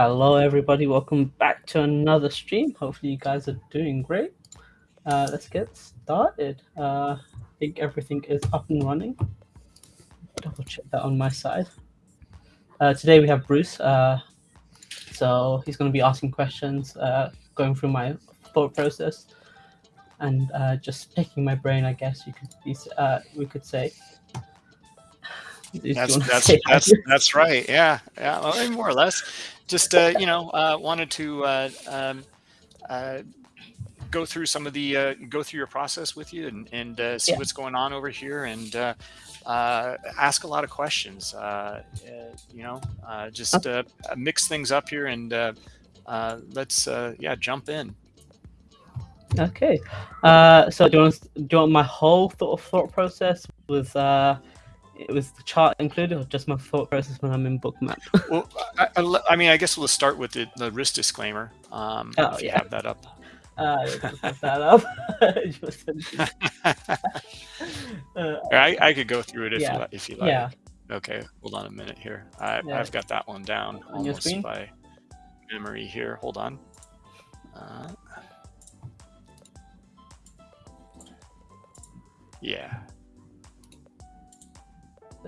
Hello, everybody. Welcome back to another stream. Hopefully, you guys are doing great. Uh, let's get started. Uh, I think everything is up and running. Double check that on my side. Uh, today we have Bruce. Uh, so he's going to be asking questions, uh, going through my thought process, and uh, just picking my brain. I guess you could be, we could say. That's that's that's, that's right. Yeah, yeah, well, more or less. Just uh, you know, uh, wanted to uh, um, uh, go through some of the uh, go through your process with you and, and uh, see yeah. what's going on over here and uh, uh, ask a lot of questions. Uh, uh, you know, uh, just uh, mix things up here and uh, uh, let's uh, yeah jump in. Okay, uh, so do you want do you want my whole thought thought process with uh, it was the chart included or just my thought process when I'm in bookmap? well, I, I, I, mean, I guess we'll start with the, the risk disclaimer. Um, oh, if yeah. you have that up. Uh, that up. uh, I, I could go through it if, yeah. you, if you like. Yeah. Okay, hold on a minute here. I, yeah. I've got that one down on almost by memory here. Hold on. Uh, yeah.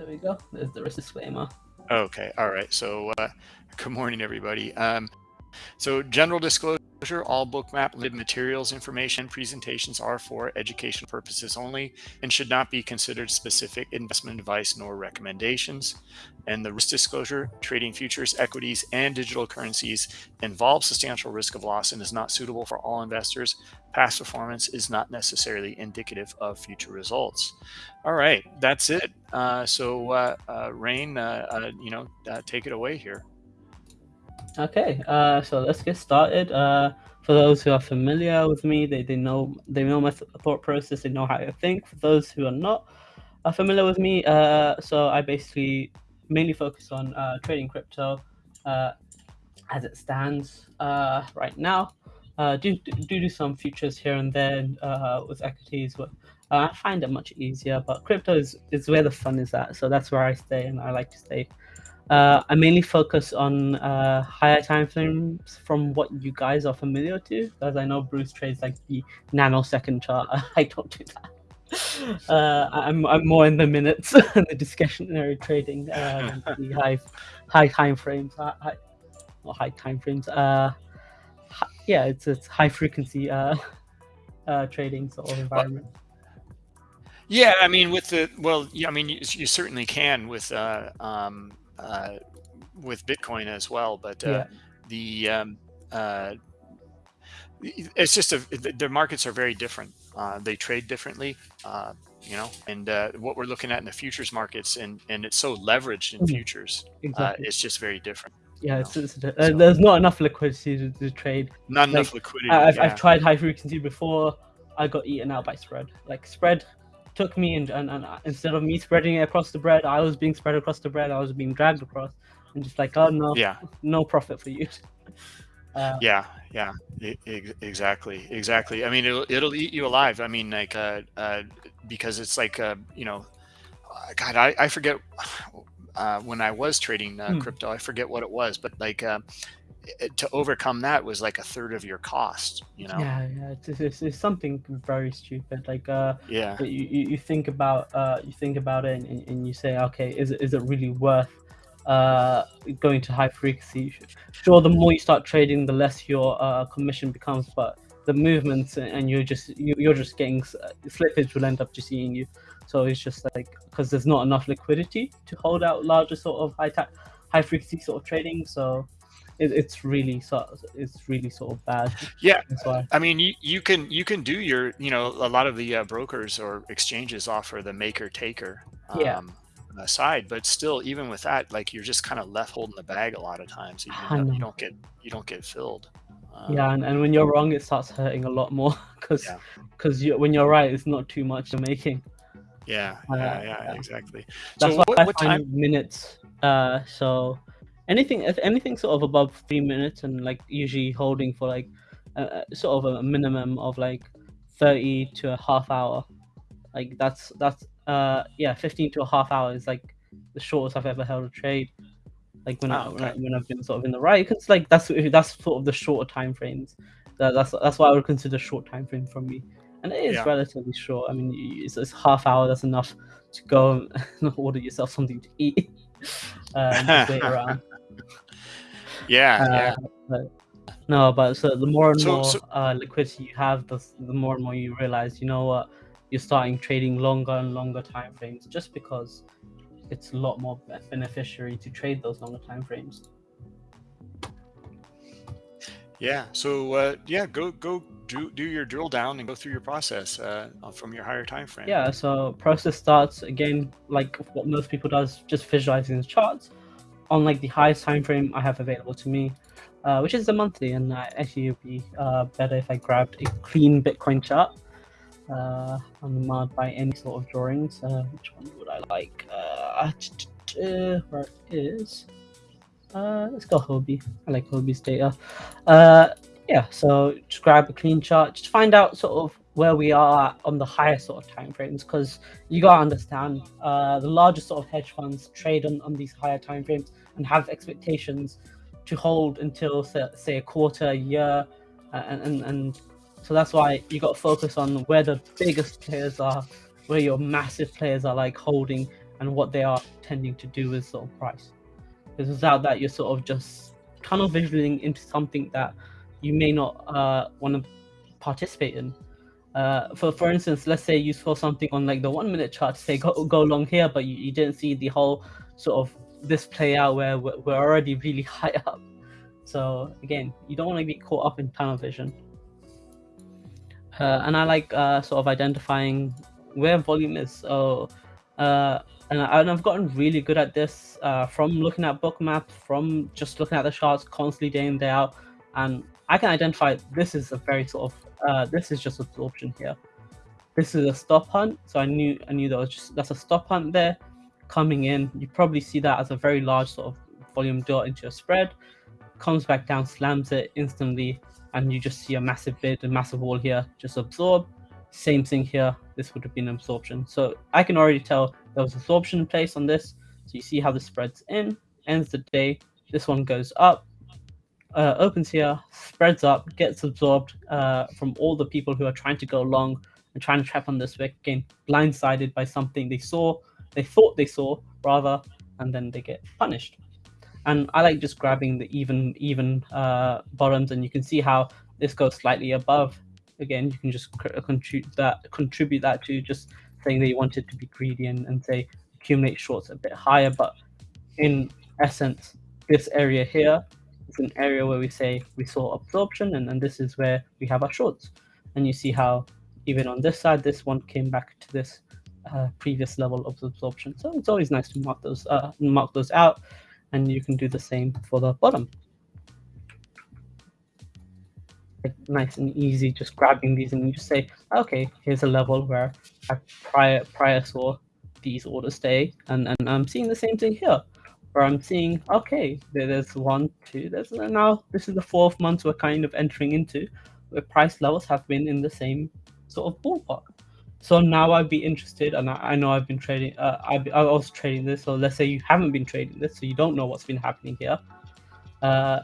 There we go. There's the risk disclaimer. Okay. All right. So, uh, good morning, everybody. Um, so, general disclosure all bookmap lib materials information presentations are for educational purposes only and should not be considered specific investment advice nor recommendations. And the risk disclosure, trading futures, equities, and digital currencies involves substantial risk of loss and is not suitable for all investors. Past performance is not necessarily indicative of future results. All right, that's it. Uh, so, uh, uh, Rain, uh, uh, you know, uh, take it away here. Okay, uh, so let's get started. Uh, for those who are familiar with me, they, they know they know my thought process. They know how I think. For those who are not are familiar with me, uh, so I basically mainly focus on uh, trading crypto uh, as it stands uh, right now. Uh, do, do do some futures here and there uh, with equities, but uh, I find it much easier. But crypto is, is where the fun is at, so that's where I stay, and I like to stay uh, I mainly focus on uh, higher time frames from what you guys are familiar to, as I know Bruce trades like the nanosecond chart. I don't do that. Uh, I'm I'm more in the minutes and the discretionary trading, um, the high high time frames, high, high, not high time frames. Uh, high, yeah, it's it's high frequency uh, uh, trading sort of environment. Yeah, I mean, with the well, yeah, I mean, you, you certainly can with uh, um, uh, with Bitcoin as well. But uh, yeah. the um, uh, it's just a the markets are very different. Uh, they trade differently, uh, you know, and uh, what we're looking at in the futures markets and and it's so leveraged in mm-hmm. futures. Exactly. it's just very different. Yeah, it's, it's, there's not enough liquidity to, to trade. Not like, enough liquidity. I've, yeah. I've tried high frequency before. I got eaten out by spread. Like spread took me and, and, and instead of me spreading it across the bread, I was being spread across the bread. I was being dragged across, and just like, oh no, yeah, no profit for you. Uh, yeah, yeah, exactly, exactly. I mean, it'll it'll eat you alive. I mean, like, uh, uh, because it's like, uh, you know, God, I I forget uh, when I was trading uh, hmm. crypto, I forget what it was, but like, uh, to overcome that was like a third of your cost you know? Yeah yeah it's, it's, it's something very stupid like uh yeah. you, you think about uh you think about it and, and you say okay is it is it really worth uh going to high frequency? Sure the more you start trading the less your uh commission becomes but the movements and you're just you're just getting uh, slippage will end up just eating you. So it's just like because there's not enough liquidity to hold out larger sort of high high frequency sort of trading so it, it's really sort it's really sort of bad. Yeah, I mean, you you can you can do your you know a lot of the uh, brokers or exchanges offer the maker taker. Um, yeah. side but still even with that like you're just kind of left holding the bag a lot of times even though you don't get you don't get filled um, yeah and, and when you're wrong it starts hurting a lot more because because yeah. you, when you're right it's not too much you're making yeah uh, yeah, yeah, exactly that's so why what, I what find time... minutes uh so anything if anything sort of above three minutes and like usually holding for like a, sort of a minimum of like 30 to a half hour like that's that's uh yeah 15 to a half hour is like the shortest i've ever held a trade Like when, Oh, I, when, I, okay. when I've been sort of in the right, because like that's that's sort of the shorter time frames. That, that's that's why I would consider short time frame from me, and it is Yeah. relatively short. I mean, it's, it's half hour. That's enough to go and order yourself something to eat and wait around. Yeah, Uh, yeah. but no, but so the more and So- more so- uh, liquidity you have, the, the more and more you realize, you know what, you're starting trading longer and longer time frames just because it's a lot more be- beneficiary to trade those longer time frames. Yeah. So uh, yeah, go go do do your drill down and go through your process uh, from your higher time frame. Yeah, so process starts again like what most people does, just visualizing the charts on like the highest time frame I have available to me, uh, which is the monthly, and actually it'd be uh, better if I grabbed a clean Bitcoin chart, uh, unmarred by any sort of drawings. Uh, which one would I like? Uh, where is? Let's go Hobie. I like Hobie's data. Yeah, so just grab a clean chart, just find out sort of where we are on the higher sort of time frames because you gotta understand uh, the largest sort of hedge funds trade on, on these higher time frames and have expectations to hold until say, say a quarter, a year, uh, and, and and so that's why you got to focus on where the biggest players are, where your massive players are like holding, and what they are tending to do with sort of price. Because without that, you're sort of just tunnel visioning into something that you may not uh, want to participate in. Uh, for for instance, let's say you saw something on like the one minute chart to say go go long here, but you, you didn't see the whole sort of this play out where we're, already really high up. So again, you don't want to be caught up in tunnel vision. Uh, and I like uh, sort of identifying where volume is. So, uh, and, I, I've gotten really good at this uh, from looking at Bookmaps, from just looking at the charts constantly day in day out, and I can identify this is a very sort of uh, this is just absorption here. This is a stop hunt, so I knew I knew that was just that's a stop hunt there coming in. You probably see that as a very large sort of volume dot into your spread, comes back down, slams it instantly, and you just see a massive bid, a massive wall here, just absorb. Same thing here. This would have been absorption. So I can already tell there was absorption in place on this. So you see how the spreads in, ends the day. This one goes up, uh, opens here, spreads up, gets absorbed uh, from all the people who are trying to go long and trying to trap on this wick, again, blindsided by something they saw, they thought they saw, rather, and then they get punished. And I like just grabbing the even even uh, bottoms, and you can see how this goes slightly above. Again, you can just contribute that contribute that to just saying that you wanted to be greedy and, and say accumulate shorts a bit higher. But in essence, this area here is an area where we say we saw absorption, and, and this is where we have our shorts. And you see how even on this side, this one came back to this uh, previous level of absorption. So it's always nice to mark those uh, mark those out, and you can do the same for the bottom. Nice and easy, just grabbing these and you just say, okay, here's a level where I prior prior saw these orders stay, and, and I'm seeing the same thing here, where I'm seeing, okay, there's one, two, there's now this is the fourth month we're kind of entering into, where price levels have been in the same sort of ballpark. So now I'd be interested, and I, I know I've been trading. Uh, I I was trading this. So let's say you haven't been trading this, so you don't know what's been happening here. Uh,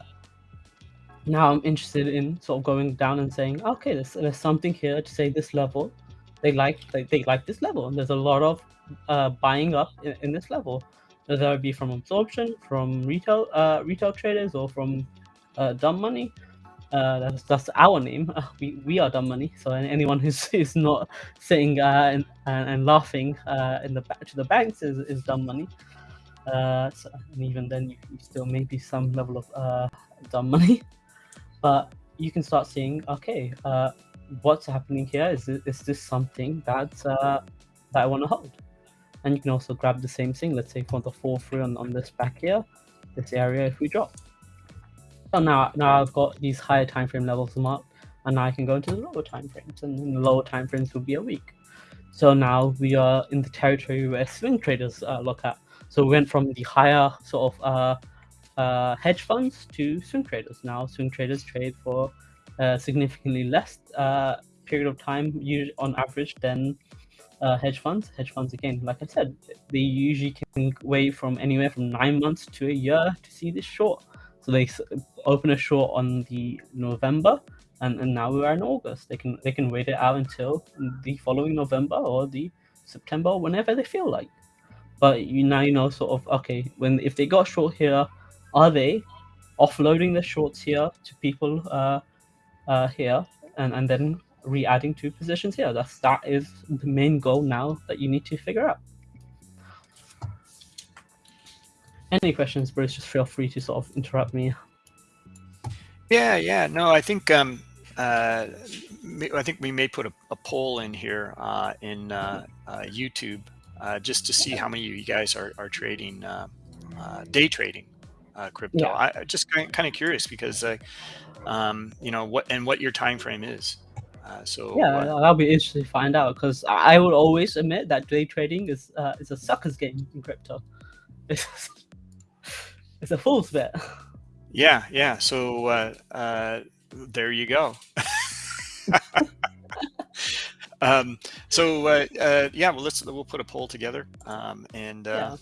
now I'm interested in sort of going down and saying, okay, there's, there's something here to say this level. They like they, they like this level, and there's a lot of uh, buying up in, in this level. Whether it be from absorption, from retail uh, retail traders, or from uh, dumb money. Uh, that's that's our name. Uh, we we are dumb money. So anyone who's who's not sitting uh, and, and and laughing uh, in the back to the banks is, is dumb money. Uh, so, and even then, you, you still may be some level of uh, dumb money. But you can start seeing, okay, what's happening here? Is this, is this something that that I want to hold? And you can also grab the same thing. Let's say for the fall through on, on this back here, this area, if we drop. So now, now I've got these higher time frame levels marked, and now I can go into the lower time frames, and the lower time frames will be a week. So now we are in the territory where swing traders uh, look at. So we went from the higher sort of uh, uh, hedge funds to swing traders. Now swing traders trade for uh, significantly less uh, period of time, on average, than uh, hedge funds. Hedge funds, again, like I said, they usually can wait from anywhere from nine months to a year to see this short. So they open a short on the November, and, and now we are in August. They can they can wait it out until the following November or the September, whenever they feel like. But you now you know sort of okay when if they got short here, are they offloading the shorts here to people uh, uh, here and and then re-adding two positions here. That's that is the main goal now that you need to figure out. Any questions, Bruce? Just feel free to sort of interrupt me. Yeah, yeah. No, I think um, uh, I think we may put a, a poll in here uh, in uh, uh YouTube uh, just to see how many of you guys are, are trading uh, day trading crypto. Yeah. I just kind of, kind of curious because um, you know what and what your time frame is. Uh, so yeah, that'll be interesting to find out because I would always admit that day trading is uh, is a sucker's game in crypto. It's, a fool's bet. Yeah, yeah. So uh, uh, there you go. um, so uh, uh, yeah, well, let's we'll put a poll together um, and. Uh, yeah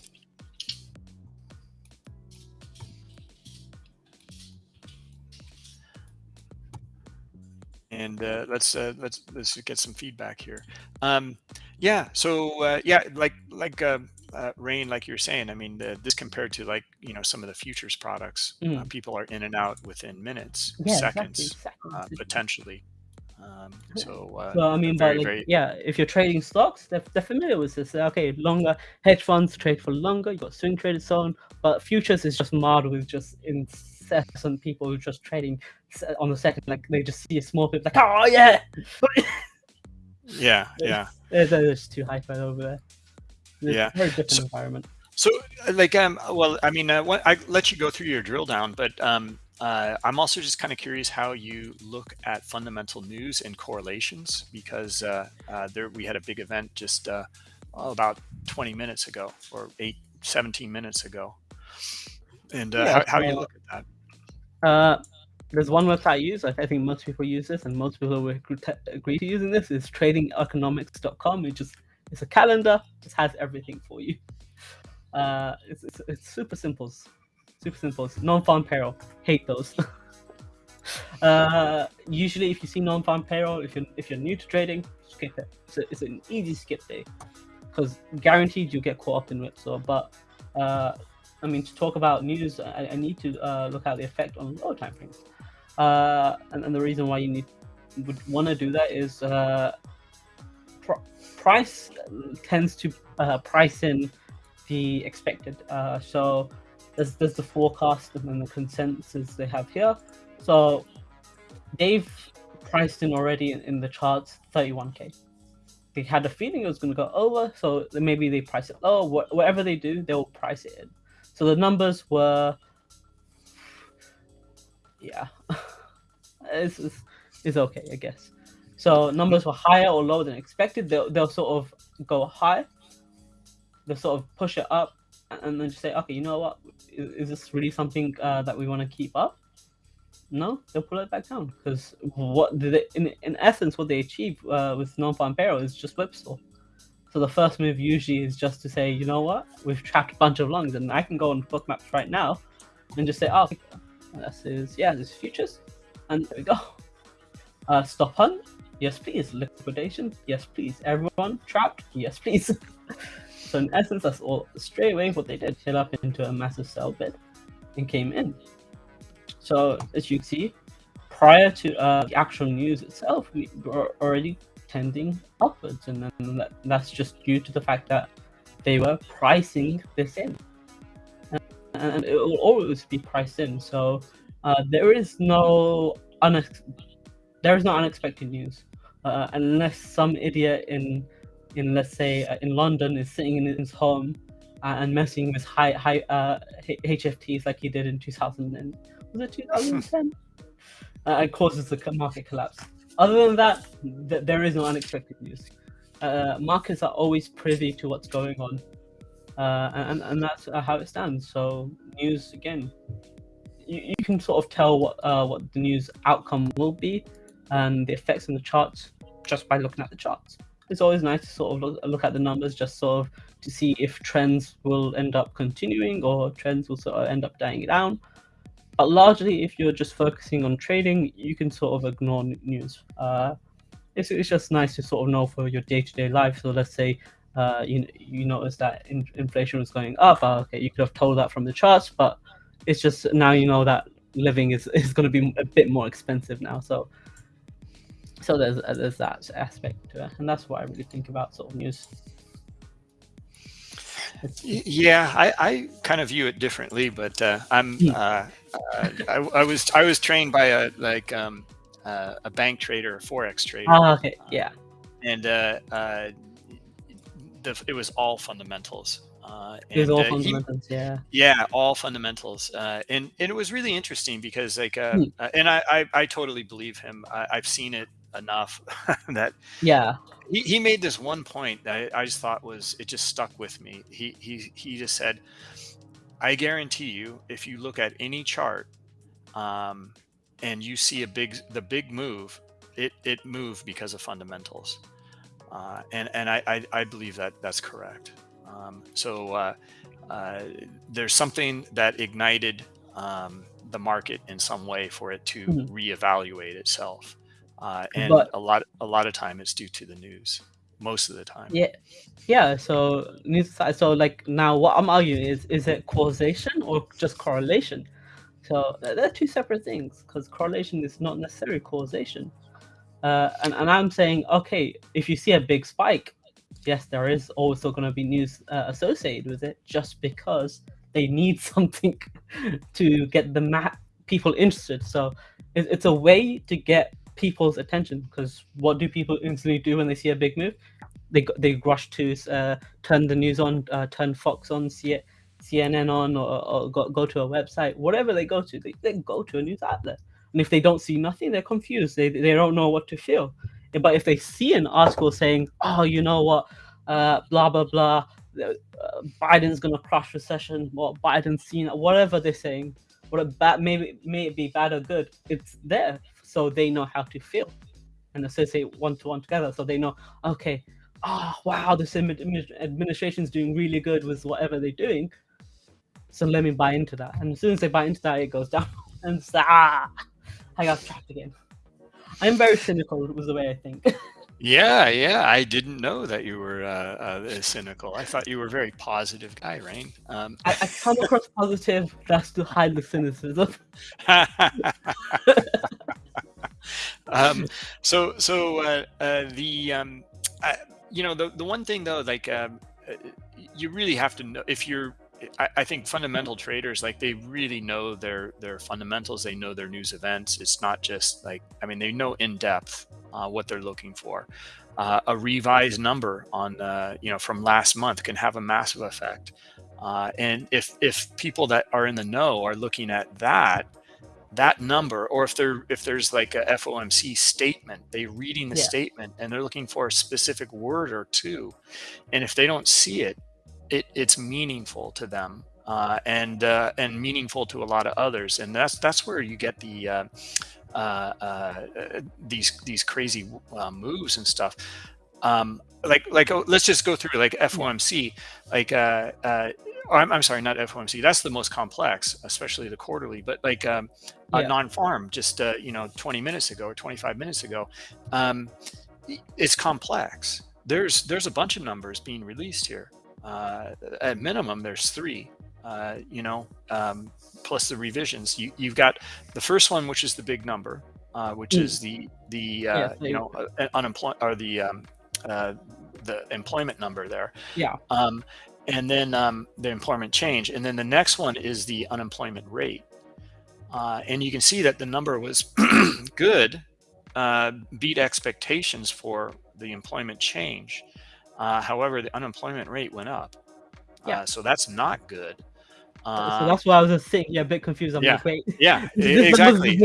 and uh, let's uh, let's let's get some feedback here. Um, yeah, so uh, yeah, like like uh, uh, Rain, like you're saying, I mean, the, this compared to like you know some of the futures products, mm. people are in and out within minutes, yeah, seconds, exactly. seconds. potentially. Um, so, uh, so I mean, very, but like, very... yeah, if you're trading stocks, they're, they're familiar with this. Okay, longer hedge funds trade for longer. You got swing traded, so on. But futures is just marred with just incessant people who just trading on the second, like they just see a small bit, like, oh yeah, yeah, yeah. It's, it's too hyper over there. Yeah, very different so, environment. So, like, um, well, I mean, uh, what, I let you go through your drill down, but um, uh, I'm also just kind of curious how you look at fundamental news and correlations because uh, uh, there we had a big event just uh, oh, about 20 minutes ago or eight, 17 minutes ago. And uh, yeah, how, how you look at that? Uh, there's one website I use. I think most people use this, and most people will agree to using this. Is tradingeconomics.com. It just it's a calendar, It has everything for you. Uh, it's, it's, it's super simple, super simple. Non-farm payroll, hate those. uh, usually, if you see non-farm payroll, if you're if you're new to trading, skip it. It's, a, it's an easy skip day because guaranteed you'll get caught up in whipsaw. But uh, I mean, to talk about news, I, I need to uh, look at the effect on lower time frames. Uh, and, and, the reason why you need would want to do that is uh, price tends to uh, price in the expected. Uh, so there's, there's the forecast and then the consensus they have here. So they've priced in already in, the charts 31k. They had a feeling it was going to go over, so maybe they price it low. Wh whatever they do, they'll price it in. So the numbers were, yeah, it's, it's, it's okay, I guess. So numbers were higher or lower than expected. They'll, they'll sort of go high. They'll sort of push it up and then just say, okay, you know what? Is, is this really something uh, that we want to keep up? No, they'll pull it back down because what did in in essence what they achieve uh, with non-farm payroll is just whipsaw. So the first move usually is just to say, you know what, we've trapped a bunch of longs, and I can go on Bookmaps right now and just say, oh, this is yeah, this is futures, and there we go. Uh, stop hunt, yes please. Liquidation, yes please. Everyone trapped, yes please. so in essence, that's all straight away what they did. Hit up into a massive sell bid and came in. So as you can see, prior to uh, the actual news itself, we were already tending upwards, and then that, that's just due to the fact that they were pricing this in, and, and it will always be priced in. So uh, there is no unex- there is no unexpected news, uh, unless some idiot in in let's say uh, in London is sitting in his home uh, and messing with high high HFTs uh, like he did in 2000 and was it 2010. Uh, it causes the market collapse. Other than that, th there is no unexpected news. Uh, markets are always privy to what's going on, uh, and and that's uh, how it stands. So news again, you, you can sort of tell what uh, what the news outcome will be, and the effects in the charts just by looking at the charts. it's always nice to sort of look, look at the numbers just sort of to see if trends will end up continuing or trends will sort of end up dying down. But largely, if you're just focusing on trading, you can sort of ignore news. Uh, it's, it's just nice to sort of know for your day-to-day life. So let's say uh, you you notice that in, inflation was going up. Uh, okay, you could have told that from the charts, but it's just now you know that living is, is going to be a bit more expensive now. So so there's uh, there's that aspect to it, and that's what I really think about sort of news. Yeah, I, I kind of view it differently, but uh, I'm hmm. uh, uh, I, I, was I was trained by a like um, uh, a bank trader, a forex trader. Oh, okay, yeah. And uh, uh, the, it was all fundamentals. Uh, it was all fundamentals, he, yeah. Yeah, all fundamentals, uh, and and it was really interesting because like, uh, hmm. uh and I, I, I totally believe him. I, have seen it enough that yeah. He, he made this one point that I, I just thought was it just stuck with me. He he he just said, "I guarantee you, if you look at any chart, um, and you see a big the big move, it it moved because of fundamentals." Uh, and and I, I, I believe that that's correct. Um, so uh, uh, there's something that ignited um, the market in some way for it to mm -hmm. reevaluate itself, uh, and but, a lot a lot of time it's due to the news. Most of the time. Yeah, yeah. So news. So like now, what I'm arguing is is it causation or just correlation? So they're two separate things because correlation is not necessarily causation. Uh, and, and I'm saying, okay, if you see a big spike, yes, there is also going to be news uh, associated with it just because they need something to get the people interested. So it, it's a way to get people's attention because what do people instantly do when they see a big move? They, they rush to uh, turn the news on, uh, turn Fox on, see it, CNN on, or, or go, go to a website, whatever they go to, they, they go to a news outlet. And if they don't see nothing, they're confused. They, they don't know what to feel. But if they see an article saying, oh, you know what, uh, blah, blah, blah, uh, Biden's going to crush recession, what Biden's seen, whatever they're saying, what bad, maybe may it be bad or good, it's there. So they know how to feel and associate one to one together. So they know, okay, oh, wow, this administration's doing really good with whatever they're doing. So let me buy into that. And as soon as they buy into that, it goes down. And ah, I got trapped again. I'm very cynical was the way I think. yeah, yeah. I didn't know that you were uh, uh, cynical. I thought you were a very positive guy, Rain. Um, I, I come across positive just to hide the cynicism. um, so, so uh, uh, the um, you know the the one thing though, like um, uh, you really have to know if you're I, I, think fundamental traders like they really know their their fundamentals. They know their news events. It's not just like i mean they know in depth uh, what they're looking for. Uh, a revised number on uh, you know from last month can have a massive effect. Uh, and if if people that are in the know are looking at that that number or if they're if there's like a FOMC statement they reading the yeah. statement and they're looking for a specific word or two and if they don't see it it, it's meaningful to them uh, and uh, and meaningful to a lot of others, and that's that's where you get the uh, uh, uh these these crazy uh, moves and stuff. Um, like like oh, let's just go through like FOMC, like I'm, I'm sorry, not FOMC. That's the most complex, especially the quarterly. But like um, yeah. non-farm, just you know, 20 minutes ago or 25 minutes ago, um, it's complex. There's there's a bunch of numbers being released here uh, at minimum, there's three, uh, you know, um, plus the revisions. You, you've got the first one, which is the big number, uh, which mm. is the, the uh, yeah, you know, uh, unemployment or the, um, uh, the employment number there. Yeah. Um, and then um, the employment change. And then the next one is the unemployment rate. Uh, and you can see that the number was good, uh, beat expectations for the employment change. Uh, however, the unemployment rate went up. Yeah. Uh, so that's not good. Uh, so that's why I was just saying, yeah, a bit confused. I'm yeah, like, wait. Yeah, exactly.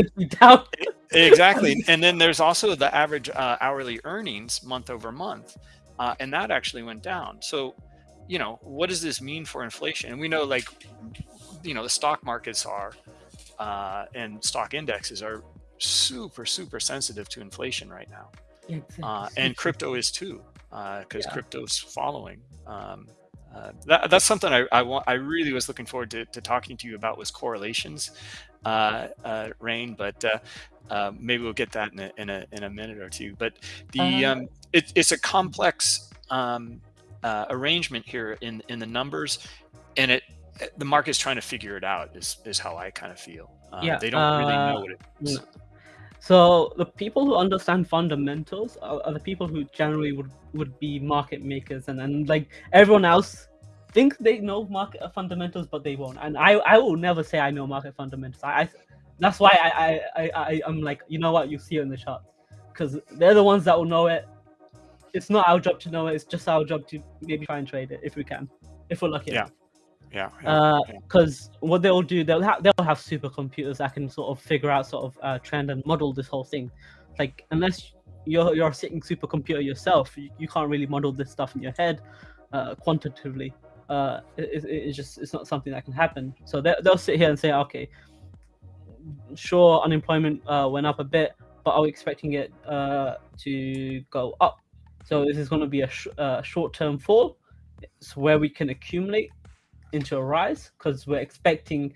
exactly. And then there's also the average uh, hourly earnings month over month. Uh, and that actually went down. So, you know, what does this mean for inflation? And we know like, you know, the stock markets are uh, and stock indexes are super, super sensitive to inflation right now. Exactly. and crypto is too. because Yeah. crypto's following. Um, uh, that, that's something I, I want. I really was looking forward to, to talking to you about was correlations, uh, uh, Rain. But uh, uh, maybe we'll get that in a, in a in a minute or two. But the Uh, um, it, it's a complex um, uh, arrangement here in in the numbers, and it the market's trying to figure it out. Is is how I kind of feel. Um, Yeah, they don't really know uh, what it is. No. So the people who understand fundamentals are, are the people who generally would, would be market makers and, then like everyone else thinks they know market fundamentals but they won't and I, I will never say I know market fundamentals I, I that's why I, I, I, I I'm like you know what you see it in the charts because they're the ones that will know it it's not our job to know it it's just our job to maybe try and trade it if we can if we're lucky Yeah. Yeah. yeah, yeah. because what they'll do they'll have they'll have supercomputers that can sort of figure out sort of uh, trend and model this whole thing like unless you're you're a sitting supercomputer yourself you, you can't really model this stuff in your head uh, quantitatively uh, it, it- it's just it's not something that can happen so they, they'll sit here and say okay sure unemployment uh, went up a bit but are we expecting it uh, to go up so this is going to be a sh- uh, short-term fall. It's where we can accumulate into a rise because we're expecting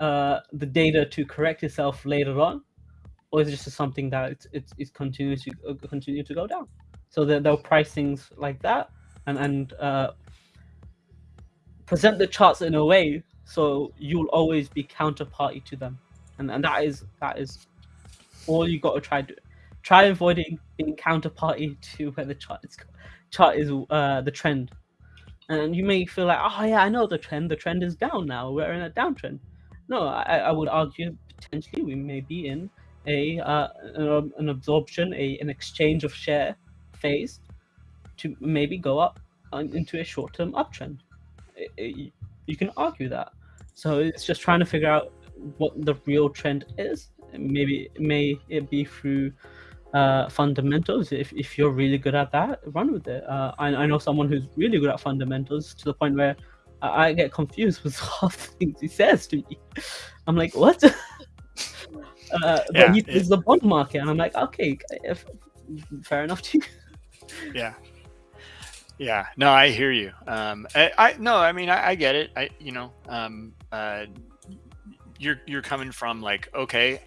uh, the data to correct itself later on, or is it just something that it's it's, it's continues to uh, continue to go down? So there they'll price things like that and and uh, present the charts in a way so you'll always be counterparty to them, and and that is that is all you got to try to try avoiding being counterparty to where the chart is chart is uh, the trend and you may feel like, oh yeah, I know the trend. The trend is down now. We're in a downtrend. No, I, I would argue potentially we may be in a uh, an, absorption, a an exchange of share phase to maybe go up into a short-term uptrend. I- I- you can argue that. So it's just trying to figure out what the real trend is. Maybe it may it be through uh, fundamentals. If, if you're really good at that, run with it. Uh, I, I know someone who's really good at fundamentals to the point where I, I get confused with half the things he says to me. I'm like, what? uh, Yeah, but he it- is the bond market, and I'm like, okay, if, fair enough to you. yeah yeah no i hear you um i, I no i mean I, I get it i you know um uh you're you're coming from like okay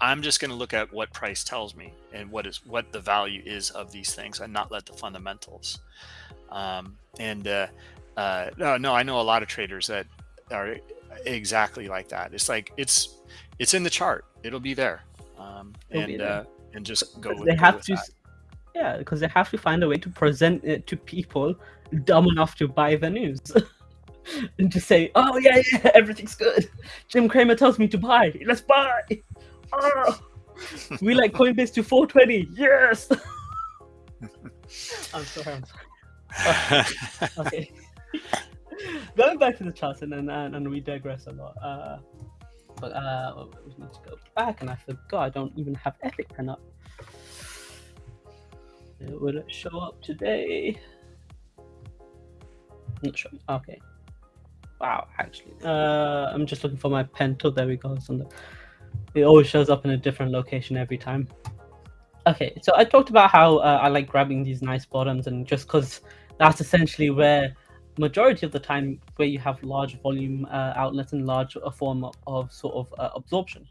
i'm just going to look at what price tells me and what is what the value is of these things and not let the fundamentals um and uh uh no no i know a lot of traders that are exactly like that it's like it's it's in the chart it'll be there um It'll be and there. uh and just go with, they have to, that. yeah, because they have to find a way to present it to people dumb enough to buy the news. and to say, oh yeah, yeah, everything's good. Jim Cramer tells me to buy. Let's buy. Oh, we like Coinbase to 420. Yes. I'm sorry. I'm sorry. Okay. Going back to the charts and then and, and we digress a lot. Uh, but uh, we need to go back, and I forgot I don't even have Epic pen up. Will it show up today? I'm Not sure. Okay. Wow, actually, uh, I'm just looking for my pen. tool. there we go. It's on the. It always shows up in a different location every time. Okay, so I talked about how uh, I like grabbing these nice bottoms, and just because that's essentially where majority of the time where you have large volume uh, outlets and large uh, form of, of sort of uh, absorption.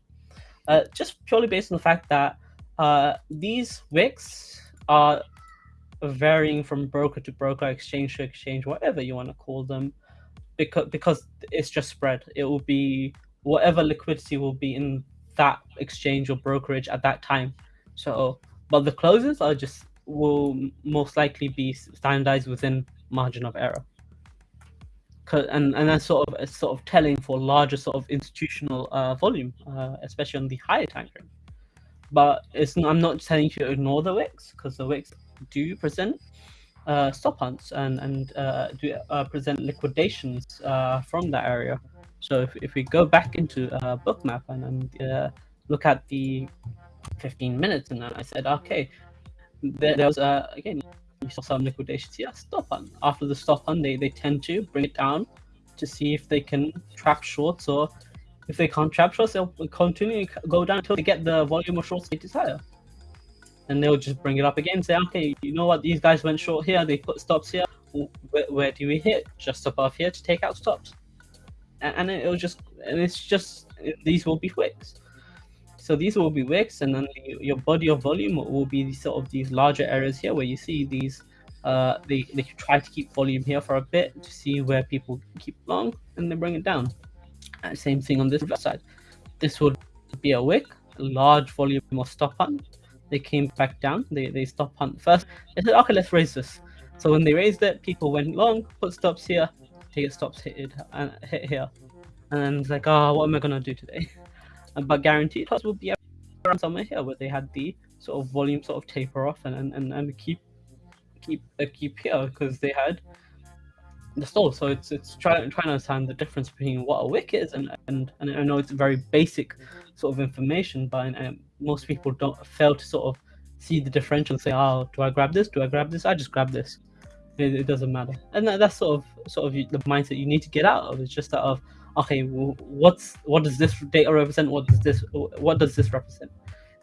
Uh, just purely based on the fact that uh, these wicks are varying from broker to broker, exchange to exchange, whatever you want to call them, because because it's just spread. It will be whatever liquidity will be in that exchange or brokerage at that time. So, but the closes are just will most likely be standardized within margin of error. And and that's sort of sort of telling for larger sort of institutional uh, volume, uh, especially on the higher time frame. But it's I'm not telling you to ignore the wicks because the wicks do present uh, stop hunts and and uh, do uh, present liquidations uh, from that area. So if, if we go back into uh, bookmap and, and uh, look at the 15 minutes, and then I said, okay, there, there was uh, again you saw some liquidations here. Stop hunt. After the stop hunt, they, they tend to bring it down to see if they can trap shorts or if they can't trap shorts, they'll continue to go down until they get the volume of shorts they desire. and they'll just bring it up again. Say, okay, you know what? These guys went short here. They put stops here. Where, where do we hit? Just above here to take out stops, and, it'll just and it's just these will be wicks. So these will be wicks, and then your body of volume will be sort of these larger areas here where you see these. Uh, they, they try to keep volume here for a bit to see where people keep long, and they bring it down. And same thing on this side. This would be a wick, a large volume of stop hunt, they came back down. They they stopped hunt first. They said, okay, let's raise this. So when they raised it, people went long, put stops here, take stops hit and uh, hit here, and then it's like, oh, what am I gonna do today? but guaranteed will be around somewhere here where they had the sort of volume sort of taper off and and, and keep keep uh, keep here because they had the stall. So it's it's trying trying to understand the difference between what a wick is and and, and I know it's very basic sort of information, but um, most people don't fail to sort of see the differential and say, "Oh, do I grab this? Do I grab this? I just grab this." It, it doesn't matter, and that, that's sort of sort of the mindset you need to get out of. It's just that of okay, what's what does this data represent? What does this what does this represent?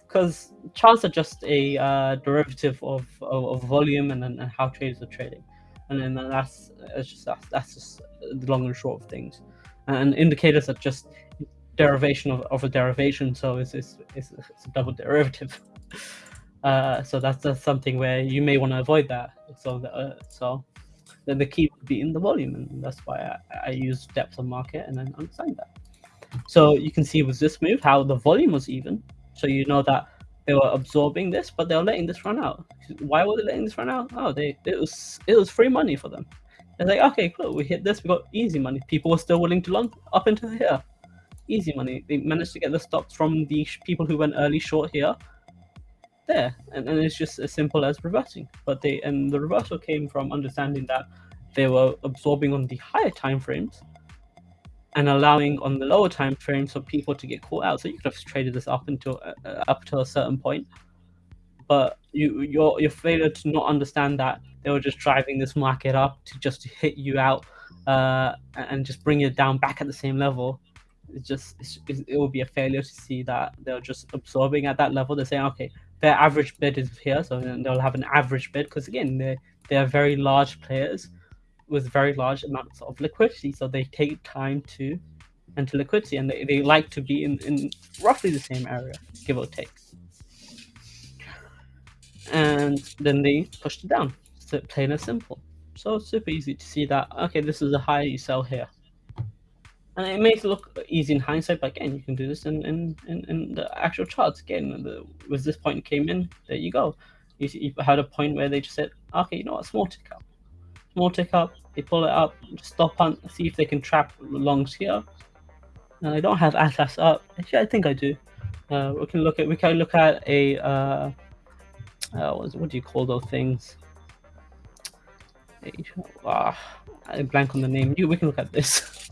Because charts are just a uh, derivative of, of, of volume and, and how traders are trading, and then that's it's just that's, that's just the long and short of things. And indicators are just derivation of, of a derivation, so it's, it's, it's, it's a double derivative. Uh, so that's, that's something where you may want to avoid that. So the, uh, so then the key would be in the volume, and that's why I, I use depth of market and then understand that. So you can see with this move how the volume was even. So you know that they were absorbing this, but they were letting this run out. Why were they letting this run out? Oh, they it was it was free money for them. It's like okay, cool, we hit this, we got easy money. People were still willing to long up into here easy money. They managed to get the stops from the people who went early short here there. And, and it's just as simple as reversing. But they and the reversal came from understanding that they were absorbing on the higher time frames and allowing on the lower time frames for people to get caught out. So you could have traded this up until uh, up to a certain point, but you your your failure to not understand that they were just driving this market up to just hit you out uh, and just bring it down back at the same level it's just it's, it will be a failure to see that they're just absorbing at that level. They're saying, okay, their average bid is here, so they'll have an average bid because again, they they are very large players with very large amounts of liquidity, so they take time to enter liquidity, and they, they like to be in, in roughly the same area, give or take. And then they pushed it down, so plain and simple. So super easy to see that, okay, this is a high you sell here and it may look easy in hindsight, but again, you can do this in in, in, in the actual charts. Again, the, was this point came in, there you go. You, you had a point where they just said, okay, you know what, small tick up, small tick up. They pull it up, stop hunt, see if they can trap longs here. And I don't have Atlas up. Actually, I think I do. Uh, we can look at we can look at a uh, uh, what, what do you call those things? Ah, I blank on the name. You we can look at this.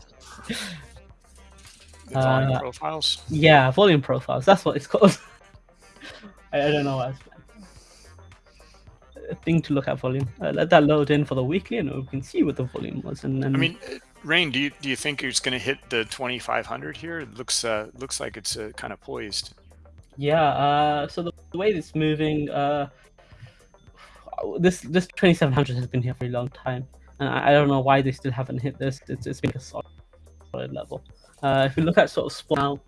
volume uh, profiles? Yeah, volume profiles. That's what it's called. I, I, don't know what a thing to look at volume. Uh, let that load in for the weekly, and we can see what the volume was. And then, I mean, uh, Rain, do you do you think it's going to hit the 2500 here? It looks uh, looks like it's uh, kind of poised. Yeah. Uh, so the, the way it's moving, uh, this this 2700 has been here for a long time. And I, I don't know why they still haven't hit this. It's, it's been a solid solid level. Uh, if we look at sort of spot now,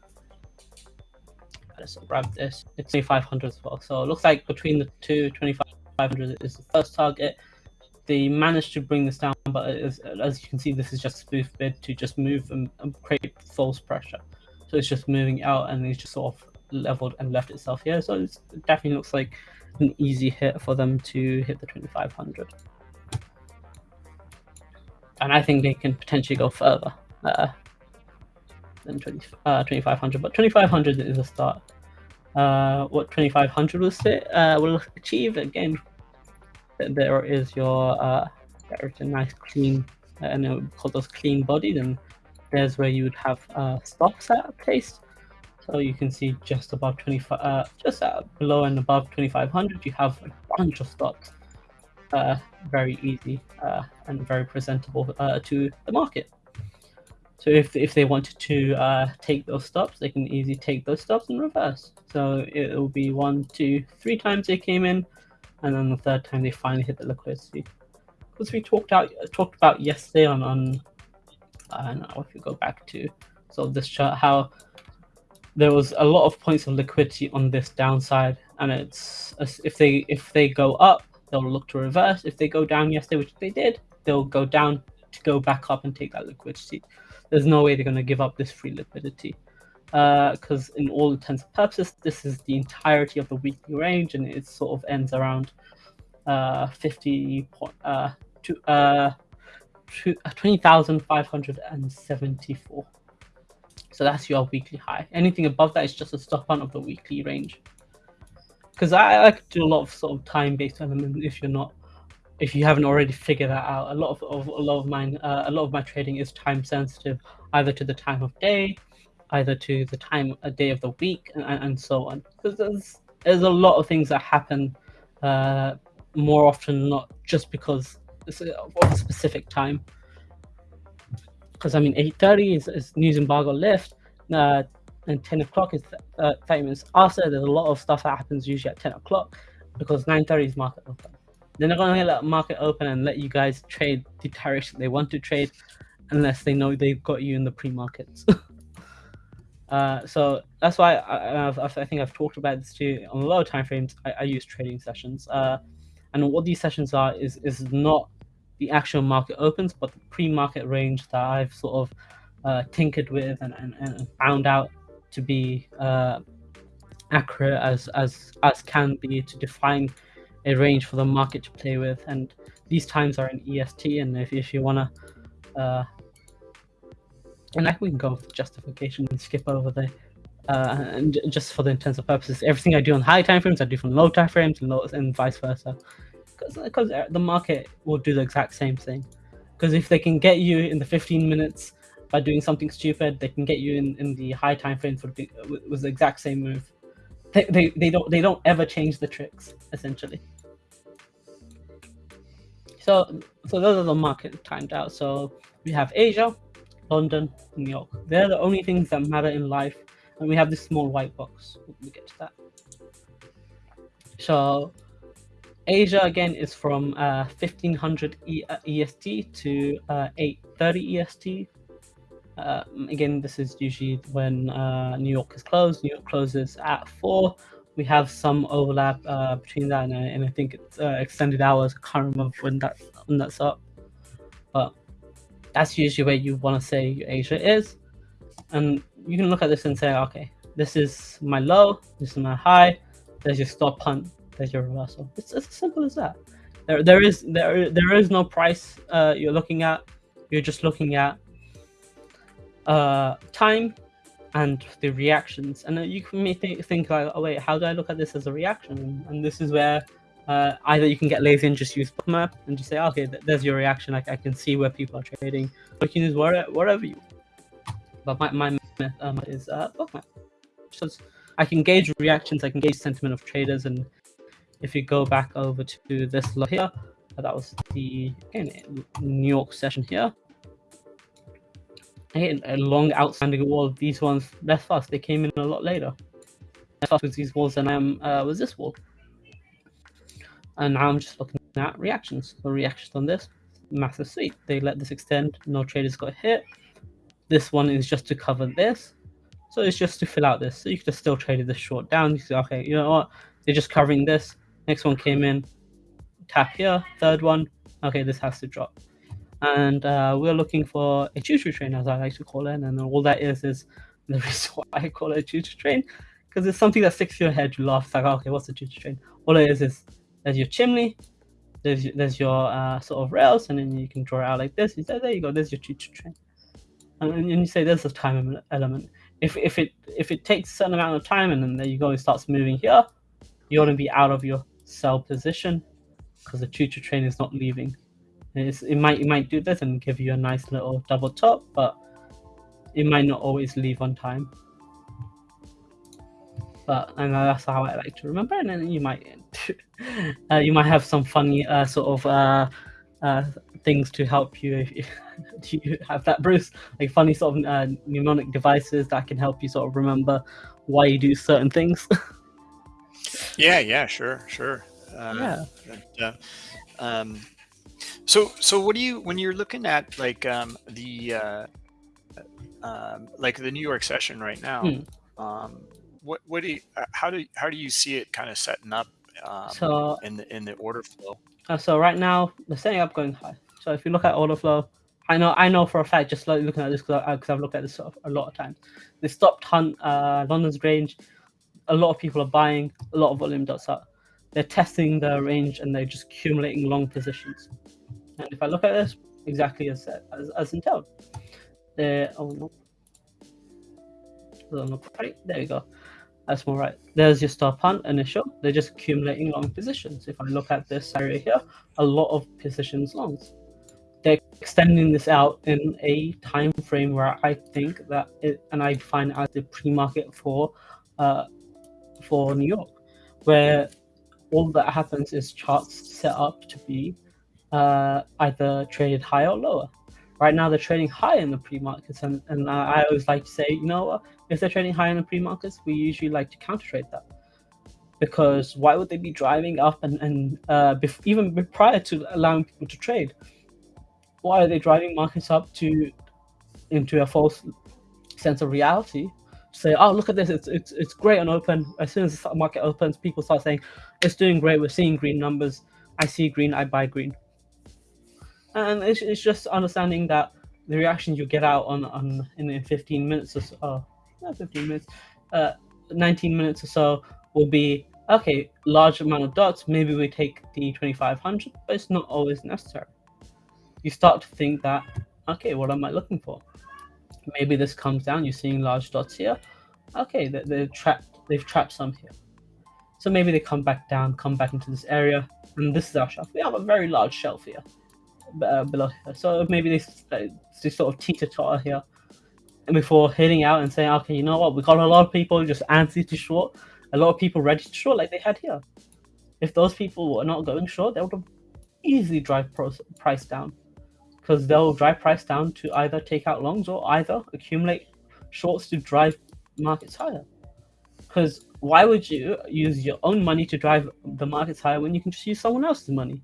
let's grab this. It's 2500 as well. So it looks like between the two, 2500 is the first target. They managed to bring this down, but as, as you can see, this is just a spoof bid to just move and, and create false pressure. So it's just moving out and it's just sort of leveled and left itself here. So it definitely looks like an easy hit for them to hit the 2500. And I think they can potentially go further uh, than 20, uh, 2500, but 2500 is a start. Uh, what 2500 will sit uh, will achieve again. There is your uh, there's a nice clean, uh, and we call those clean bodies, and there's where you would have uh, stops at placed. So you can see just above 25, uh, just below and above 2500, you have a bunch of stops. Uh, very easy uh, and very presentable uh, to the market. So if if they wanted to uh, take those stops, they can easily take those stops in reverse. So it will be one, two, three times they came in, and then the third time they finally hit the liquidity. Because we talked out talked about yesterday on on I don't know if you go back to sort of this chart how there was a lot of points of liquidity on this downside, and it's if they if they go up, they'll look to reverse. If they go down yesterday, which they did, they'll go down to go back up and take that liquidity. There's no way they're going to give up this free liquidity because uh, in all intents and purposes, this is the entirety of the weekly range, and it sort of ends around uh, 50 point, uh, to, uh, uh 20,574. So that's your weekly high. Anything above that is just a stop hunt of the weekly range. Because I, like do a lot of sort of time-based element if you're not, if you haven't already figured that out. A lot of, of a lot of mine, uh, a lot of my trading is time sensitive, either to the time of day, either to the time a day of the week, and, and so on. Because there's there's a lot of things that happen uh, more often not just because it's of a specific time because I mean 8:30 is, is news embargo lift, uh, and 10 o'clock is uh, 30 minutes after. There's a lot of stuff that happens usually at 10 o'clock because 9:30 is market open. They're not going to let market open and let you guys trade the direction they want to trade unless they know they've got you in the pre-markets. uh, so that's why I, I, think I've talked about this too. On a lot of time frames, I, I use trading sessions. Uh, and what these sessions are is is not the actual market opens, but the pre-market range that I've sort of uh, tinkered with and, and, and found out to be uh, accurate as, as, as can be to define a range for the market to play with. And these times are in EST, and if, if you want to, uh, and I we can go with justification and skip over there. Uh, and just for the intents of purposes, everything I do on high time frames, I do from low time frames and, low, and vice versa because uh, the market will do the exact same thing. Because if they can get you in the 15 minutes by doing something stupid, they can get you in, in the high time frame for the, with the exact same move. They, they, they don't they don't ever change the tricks essentially. So so those are the market timed out. So we have Asia, London, New York. They're the only things that matter in life, and we have this small white box. We'll get to that. So Asia again is from uh, 1500 e uh, EST to uh, 830 EST. Uh, again, this is usually when uh, New York is closed. New York closes at 4. We have some overlap uh, between that and, and, I think it's extended hours. I can't remember when, that, when that's up. But that's usually where you want to say Asia is. And you can look at this and say, okay, this is my low, this is my high, there's your stop hunt there's your reversal. It's, it's as simple as that. There, there is there there is no price uh, you're looking at. You're just looking at uh, time and the reactions. And you may think, think like, oh wait, how do I look at this as a reaction? And this is where uh, either you can get lazy and just use bookmap and just say, okay, th there's your reaction. Like I can see where people are trading. Or you can use wherever, wherever you. But my my um, is uh, bookmap. So I can gauge reactions. I can gauge sentiment of traders and if you go back over to this lot here, that was the New York session here. Again, a long outstanding wall. These ones less fast. They came in a lot later. Less fast with these walls than um uh, was this wall. And now I'm just looking at reactions. The reactions on this massive sweep. They let this extend. No traders got hit. This one is just to cover this. So it's just to fill out this. So you could have still traded this short down. You say, okay, you know what? They're just covering this. Next one came in. Tap here. Third one. Okay, this has to drop. And uh, we're looking for a choo-choo train, as I like to call it. And all that is is the reason why I call it a choo-choo train, because it's something that sticks your head. You laugh. It's like, okay, what's a choo-choo train? All it is is there's your chimney, there's there's your uh, sort of rails, and then you can draw it out like this. You say, there you go. There's your choo-choo train. And, you say there's a time element. If if it if it takes a certain amount of time, and then there you go, it starts moving here, you want to be out of your sell position because the choo-choo train is not leaving. It's, it might it might do this and give you a nice little double top, but it might not always leave on time. But and that's how I like to remember. And then you might uh, you might have some funny uh, sort of uh, uh, things to help you if you, do you have that bruce like funny sort of uh, mnemonic devices that can help you sort of remember why you do certain things yeah yeah sure sure uh, yeah but, um, so so what do you when you're looking at like um, the uh, um, like the New York session right now? Hmm. Um, what what do you, uh, how do how do you see it kind of setting up um, so in the in the order flow? uh, so right now the setting up going high so if you look at order flow I know I know for a fact just like looking at this because I've looked at this sort of a lot of times they stopped hunt uh, London's range a lot of people are buying a lot of volume dots up they're testing the range and they're just accumulating long positions and if I look at this, exactly as as, as entailed. There, oh no. There you go. That's more right. There's your stop hunt initial. They're just accumulating long positions. If I look at this area here, a lot of positions longs. They're extending this out in a time frame where I think that it, and I find as the pre-market for, uh, for New York, where all that happens is charts set up to be uh, either traded higher or lower. Right now, they're trading high in the pre-markets, and, and I always like to say, you know, if they're trading high in the pre-markets, we usually like to counter trade that. Because why would they be driving up and, and uh, even prior to allowing people to trade? Why are they driving markets up to into a false sense of reality? Say, oh, look at this, it's, it's, it's great on open. As soon as the market opens, people start saying, it's doing great, we're seeing green numbers. I see green, I buy green and it's, it's just understanding that the reaction you get out on on in 15 minutes or so, oh, not 15 minutes, uh, 19 minutes or so will be okay. Large amount of dots. Maybe we take the 2500, but it's not always necessary. You start to think that okay, what am I looking for? Maybe this comes down. You're seeing large dots here. Okay, they, they're trapped. They've trapped some here. So maybe they come back down, come back into this area, and this is our shelf. We have a very large shelf here uh, below here. So maybe they, they sort of teeter totter here and before heading out and saying, okay, you know what, we got a lot of people just antsy to short, a lot of people ready to short like they had here. If those people were not going short, they would have easily drive price down because they'll drive price down to either take out longs or either accumulate shorts to drive markets higher. Because why would you use your own money to drive the markets higher when you can just use someone else's money?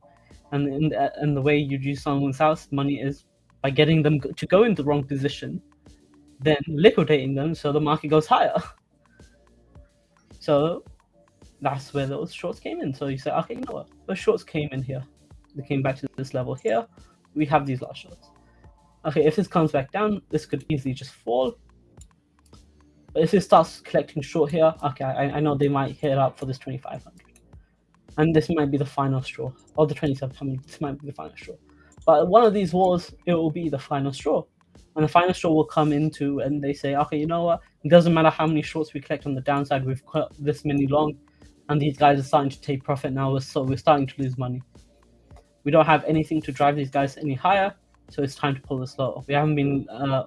and in the, uh, and the way you use someone else's money is by getting them to go in the wrong position, then liquidating them so the market goes higher. So that's where those shorts came in. So you say, okay, you know what? Those shorts came in here. They came back to this level here. We have these last shorts. Okay, if this comes back down, this could easily just fall. But if it starts collecting short here, okay, I, I know they might hit up for this 2500 and this might be the final straw, or the 27th, this might be the final straw. But one of these wars, it will be the final straw. And the final straw will come into, and they say, okay, you know what? It doesn't matter how many shorts we collect on the downside, we've cut this many long, and these guys are starting to take profit now, so we're starting to lose money. We don't have anything to drive these guys any higher, so it's time to pull this low. We haven't been uh,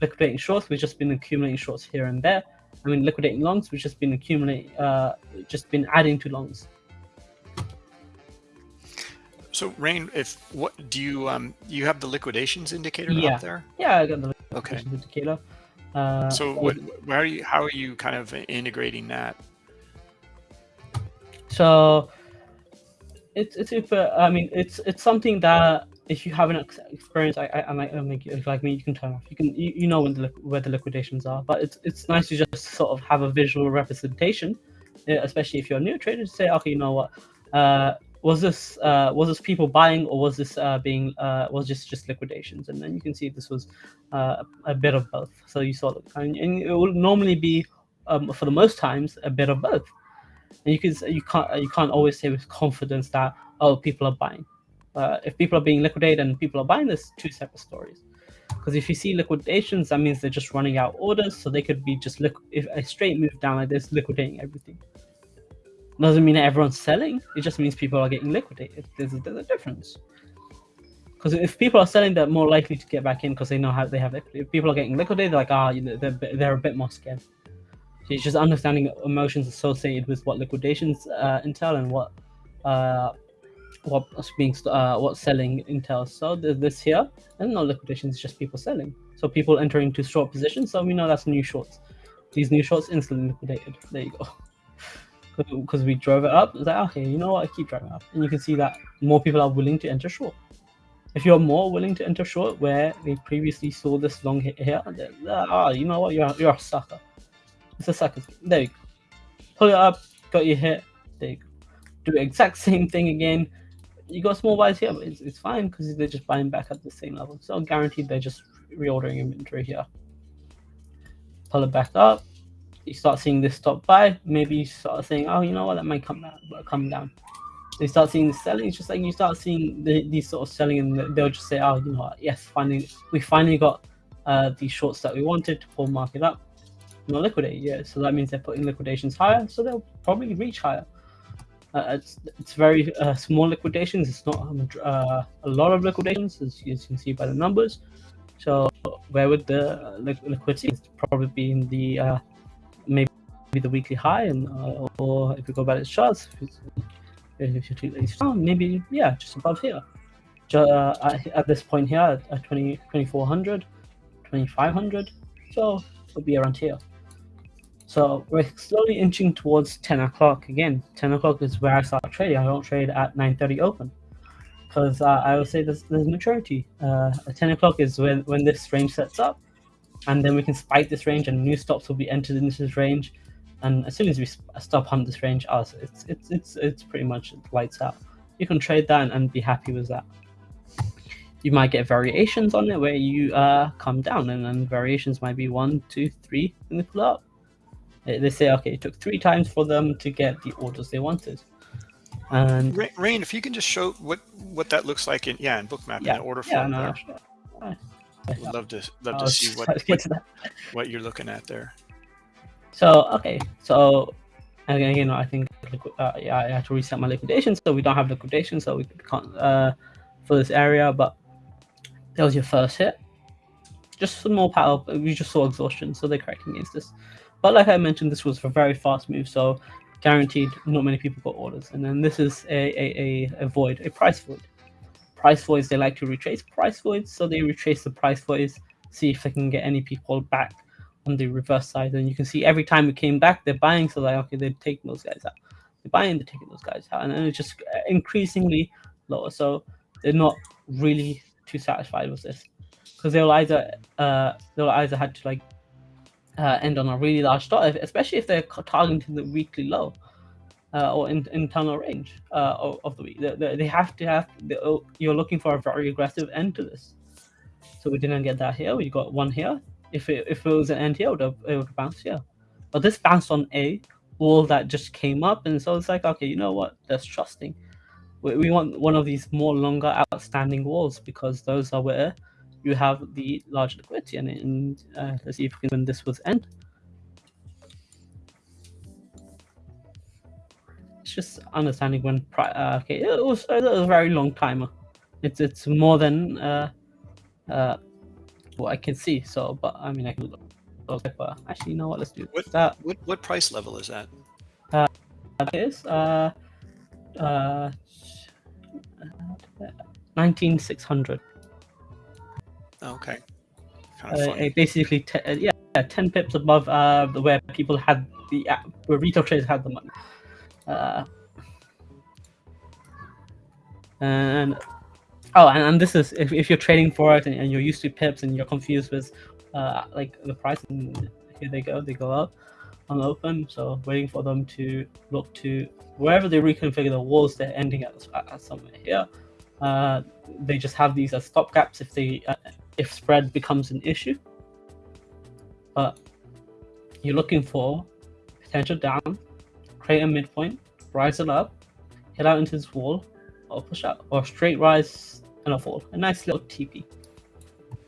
liquidating shorts, we've just been accumulating shorts here and there. I mean, liquidating longs, we've just been accumulating, uh, just been adding to longs. So Rain, if what do you um you have the liquidations indicator yeah. up there? Yeah, I got the okay. indicator. Uh, so what where are you how are you kind of integrating that? So it's it's super I mean it's it's something that if you have an experience I, I, I might make you like me you can turn off you can you, you know when the where the liquidations are but it's it's nice to just sort of have a visual representation especially if you're a new trader to say okay you know what uh was this uh, was this people buying or was this uh, being uh, was just just liquidations? And then you can see this was uh, a bit of both. So you saw, and, and it will normally be um, for the most times a bit of both. And you can you can't you can't always say with confidence that oh people are buying. Uh, if people are being liquidated and people are buying, there's two separate stories. Because if you see liquidations, that means they're just running out orders, so they could be just if a straight move down like this, liquidating everything doesn't mean everyone's selling. It just means people are getting liquidated. There's a, there's a difference. Because if people are selling, they're more likely to get back in because they know how they have equity. If people are getting liquidated, they're like, ah, you know, they're, they're a bit more scared. It's just understanding emotions associated with what liquidations uh, entail and what uh, what's being uh, what's selling entails. So this here, and no liquidations, just people selling. So people entering into short positions. So we know that's new shorts. These new shorts instantly liquidated. There you go. Because we drove it up, it's like okay, you know what? I keep driving up, and you can see that more people are willing to enter short. If you're more willing to enter short, where they previously saw this long hit here, ah, oh, you know what? You're you're a sucker. It's a sucker. There you go. Pull it up, got your hit. There you go. Do the exact same thing again you got small buys here, but it's, it's fine because they're just buying back at the same level. So guaranteed they're just reordering inventory here. Pull it back up. You start seeing this stop buy. Maybe you start saying, oh, you know what, that might come down. Come down. They start seeing the selling. It's just like you start seeing the, these sort of selling, and they'll just say, oh, you know what, yes, finally, we finally got uh, these shorts that we wanted to pull market up. Not liquidate, yeah. So that means they're putting liquidations higher, so they'll probably reach higher. Uh, it's it's very uh, small liquidations. It's not um, uh, a lot of liquidations, as you can see by the numbers. So where would the liquidity probably be in the uh, maybe the weekly high, and uh, or if you go by the charts, if, you take these down, maybe yeah, just above here. Uh, at, at, this point here at, at 20, 2400, 2500, so it'll be around here. So we're slowly inching towards 10 o'clock again. 10 o'clock is where I start trading. I don't trade at 9.30 open because uh, I would say there's, there's maturity. Uh, 10 o'clock is when, when this range sets up and then we can spike this range and new stops will be entered into this range. And as soon as we stop hunt this range, oh, it's, it's, it's, it's pretty much lights out. You can trade that and, and be happy with that you might get variations on it where you uh, come down and then variations might be one, two, three, and they pull up. They say, okay, it took three times for them to get the orders they wanted. And Rain, if you can just show what what that looks like in yeah in bookmap yeah, in the order yeah, form no, there. I'd love to love to see what what, to what, you're looking at there. So okay, so again, you know, I think uh, yeah, I had to reset my liquidation, so we don't have liquidation, so we can't uh, for this area. But that was your first hit. Just some more power. We just saw exhaustion, so they're correcting against this. But like I mentioned, this was a very fast move, so guaranteed not many people got orders. And then this is a, a, a, a void, a price void. Price voids, they like to retrace price voids, so they retrace the price voids, see if they can get any people back on the reverse side. And you can see every time we came back, they're buying, so like, okay, they're taking those guys out. They're buying, they're taking those guys out. And then it's just increasingly lower. So they're not really too satisfied with this. Because they'll either uh, they'll either had to like uh, end on a really large stop, especially if they're targeting the weekly low uh, or in, internal range uh, of, of, the week. They, they have to have, oh, you're looking for a very aggressive end to this. So we didn't get that here. We got one here. If it, if it was an end here, it would, have, it would bounce here. But this bounced on a wall that just came up. And so it's like, okay, you know what? That's trusting. We want one of these more longer outstanding walls because those are where you have the large liquidity and, and uh, let's see if we can win this with end. It's just understanding when uh, okay it was, it was a very long timer. It's it's more than uh, uh, what I can see. So, but I mean I can look. Okay, but actually, you know what? Let's do what, that. What what price level is that? Uh, that is uh, uh, nineteen six hundred. Okay. Kind of uh, basically, uh, yeah, 10 pips above uh, where people had the uh, where retail traders had the money. Uh, and oh, and, and this is if, if you're trading for it and, and, you're used to pips and you're confused with uh, like the price, and here they go, they go up on open. So waiting for them to look to wherever they reconfigure the walls, they're ending at, at somewhere here. Uh, they just have these as stop gaps if they uh, if spread becomes an issue. But you're looking for potential down, create a midpoint, rise it up, hit out into this wall, or push out, or straight rise and a fall. A nice little TP.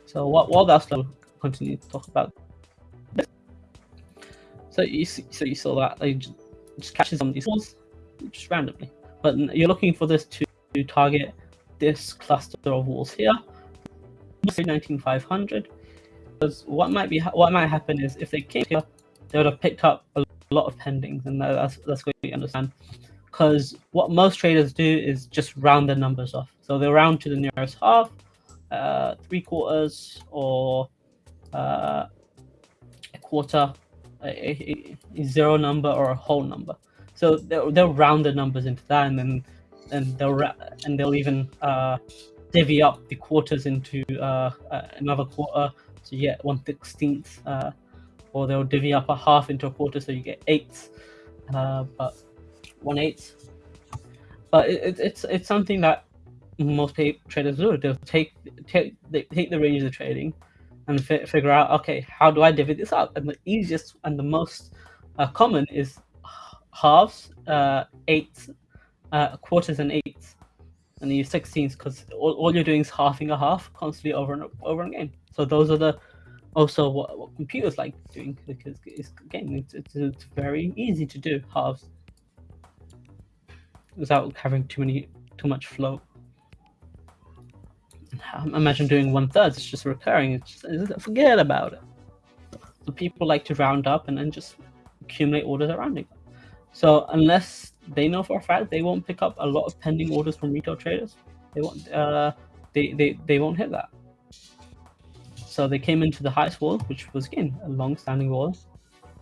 So what while that's slow, continue to talk about this. So you see, so you saw that they just, catches on these walls just randomly. But you're looking for this to target this cluster of walls here 19500 because what might be what might happen is if they came here they would have picked up a lot of pendings and that's that's what you understand because what most traders do is just round the numbers off. So they round to the nearest half, uh, three quarters, or uh, a quarter, a, a, a, zero number, or a whole number. So they'll, they'll round the numbers into that, and then and they'll and they'll even uh, divvy up the quarters into uh, uh, another quarter, so you get one sixteenth, uh, or they'll divvy up a half into a quarter, so you get eighths. Uh, but one eighth. But it, it's it's something that most traders do. They'll take take they take the range of trading and fi figure out okay how do I divvy this up? And the easiest and the most uh, common is halves, uh, eighths, uh, quarters, and eighths, and you sixteenths because all, all you're doing is halving a half constantly over and over again. So those are the also what, what computers like doing because it's again it's, it's, it's very easy to do halves without having too many too much flow. Imagine doing one third. It's just recurring. It's just, forget about it. So people like to round up and then just accumulate orders around it. So unless they know for a fact they won't pick up a lot of pending orders from retail traders, they won't. Uh, they they they won't hit that. So they came into the highest wall, which was again a long-standing wall.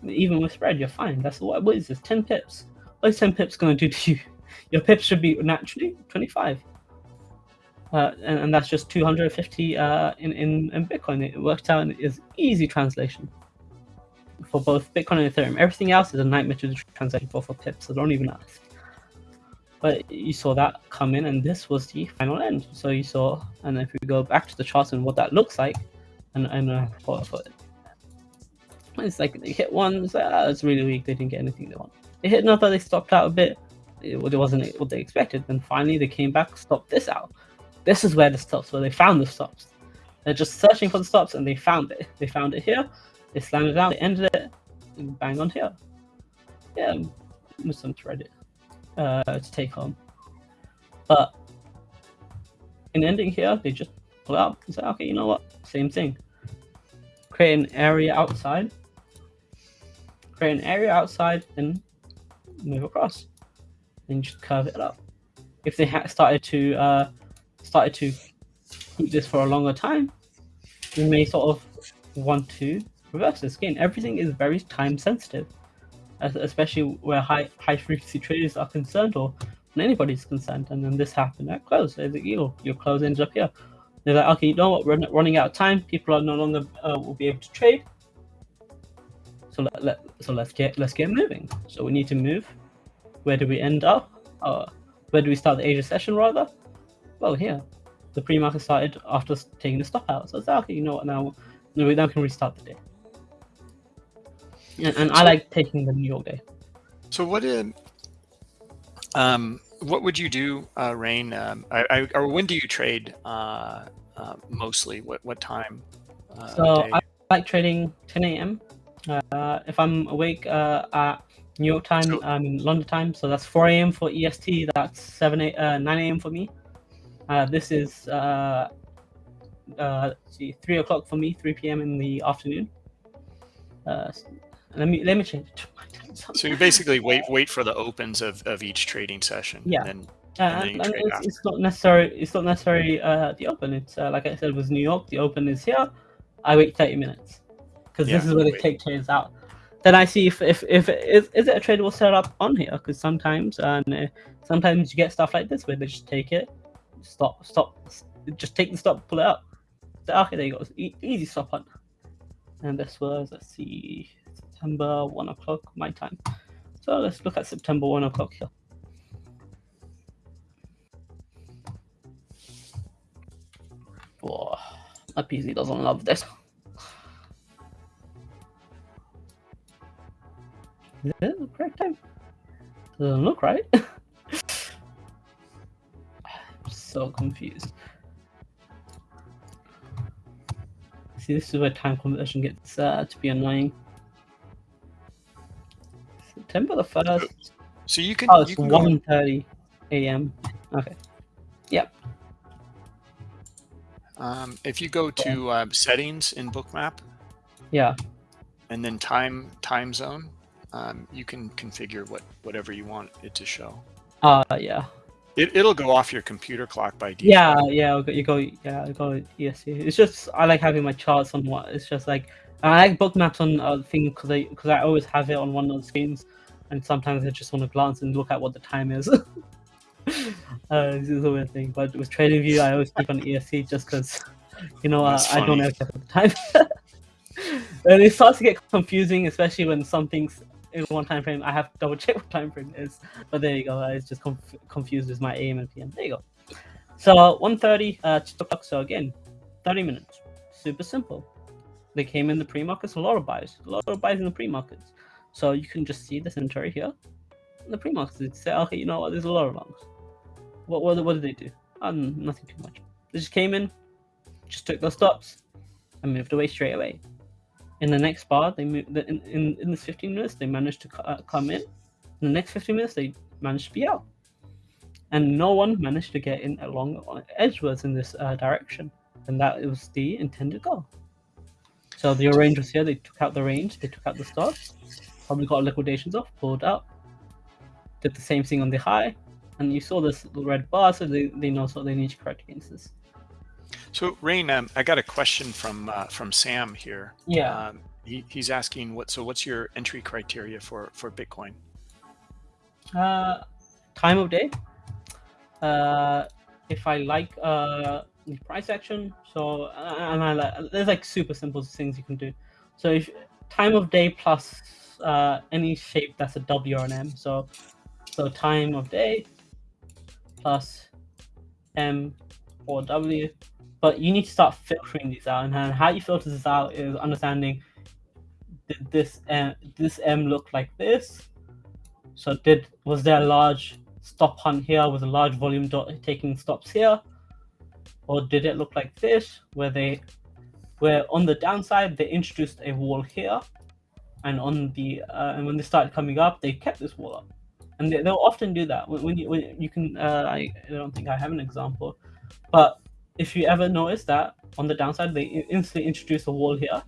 Even with spread, you're fine. That's what. What is this? Ten pips. What is ten pips going to do to you? your pips should be naturally 25. Uh, and, and, that's just 250 uh, in, in, in Bitcoin. It worked out and is easy translation for both Bitcoin and Ethereum. Everything else is a nightmare to translate for for pips, so don't even ask. But you saw that come in, and this was the final end. So you saw, and if we go back to the charts and what that looks like, and, and uh, for, it, it's like they hit one, it's, like, ah, it's really weak, they didn't get anything they want. They hit another, they stopped out a bit, it, wasn't what they expected. Then finally they came back, stopped this out. This is where the stops, where they found the stops. They're just searching for the stops and they found it. They found it here, it they ended it, and bang on here. Yeah, with some thread uh, to take home. But in ending here, they just pull up and say, okay, you know what? Same thing. Create an area outside. Create an area outside, and move across And just curve it up. If they had started to uh, started to keep this for a longer time, we may sort of want to reverse this. Again, everything is very time sensitive, especially where high high frequency traders are concerned or when anybody's concerned. And then this happened at close. A your your close ends up here. They're like, okay, you know what? We're running out of time. People are no longer uh, will be able to trade. So let, let so let's get let's get moving. So we need to move where do we end up? Uh, where do we start the Asia session rather? Well, here. The pre-market started after taking the stop out. So it's like, okay, you know what, now, now we can restart the day. And, and I like taking the New York day. So what did, um, what would you do, uh, Rain? Um, I, I, or when do you trade uh, uh, mostly? What what time? Uh, so I like trading 10 a.m. Uh, if I'm awake uh, at New York time, so, um, London time. So that's 4 a.m. for EST. That's 7 a, uh, 9 a.m. for me. Uh, this is uh, uh, see, 3 o'clock for me, 3 p.m. in the afternoon. Uh, let me let me change it to my time zone. So you basically wait wait for the opens of, of each trading session. Yeah. And then, uh, it's, it's, not necessary. It's not necessary. uh, the open. It's uh, like I said, with New York, the open is here. I wait 30 minutes because yeah, this is where they take trades out then I see if if, if is, is it a tradable setup on here because sometimes and uh, sometimes you get stuff like this where they just take it, stop, stop, just take the stop, pull it up. So, okay, there you go, e easy stop hunt. And this was let's see, September one o'clock my time. So let's look at September one o'clock here. Oh, my PC doesn't love this. Is that the correct time? Doesn't look right. I'm so confused. See, this is where time conversion gets uh, to be annoying. September the 1st. So you can. Oh, it's 1.30 a.m. Okay. Yep. Um, if you go to uh, settings in Bookmap. Yeah. And then time time zone, um, you can configure what whatever you want it to show. Uh, yeah. It, it'll go off your computer clock by default. Yeah, yeah, you go, yeah, I go EST. It's just I like having my charts on what. It's just like I like Bookmaps on uh, thing because I because I always have it on one of the screens, and sometimes I just want to glance and look at what the time is. uh, this is a weird thing, but with TradingView, I always keep on EST just because, you know, uh, I don't have the time. and it starts to get confusing, especially when something's in one time frame. I have to double check what time frame is. But there you go. I was just conf confused with my AM and PM. There you go. So 1.30 uh, to o'clock. So again, 30 minutes. Super simple. They came in the pre-markets. A lot of buys. A lot of buys in the pre-markets. So you can just see the inventory here. The they say, okay, you know what? There's a lot of longs. What what, what did they do? Um, nothing too much. They just came in, just took those stops, and moved away straight away. In the next bar, they moved in, in, in this 15 minutes, they managed to uh, come in. In the next 15 minutes, they managed to be out. And no one managed to get in along edgewards in this uh, direction. And that was the intended goal. So the range was here, they took out the range, they took out the stops, probably got liquidations off, pulled out, did the same thing on the high, and you saw this red bar, so they, they know so they need to correct against this. So Rain, um, I got a question from uh, from Sam here. Yeah. Um, he, he's asking what. So what's your entry criteria for for Bitcoin? Uh, time of day. Uh, if I like uh the price action, so and I like there's like super simple things you can do. So if time of day plus uh any shape that's a W or an M. So so time of day plus M or W but you need to start filtering these out. And how you filter this out is understanding did this M, this M look like this? So did was there a large stop hunt here with a large volume dot taking stops here? Or did it look like this, where they where on the downside they introduced a wall here, and on the uh, and when they started coming up, they kept this wall up, and they, will often do that. When, when, you when you can, uh, I, I don't think I have an example, but if you ever notice that on the downside they instantly introduce a wall here,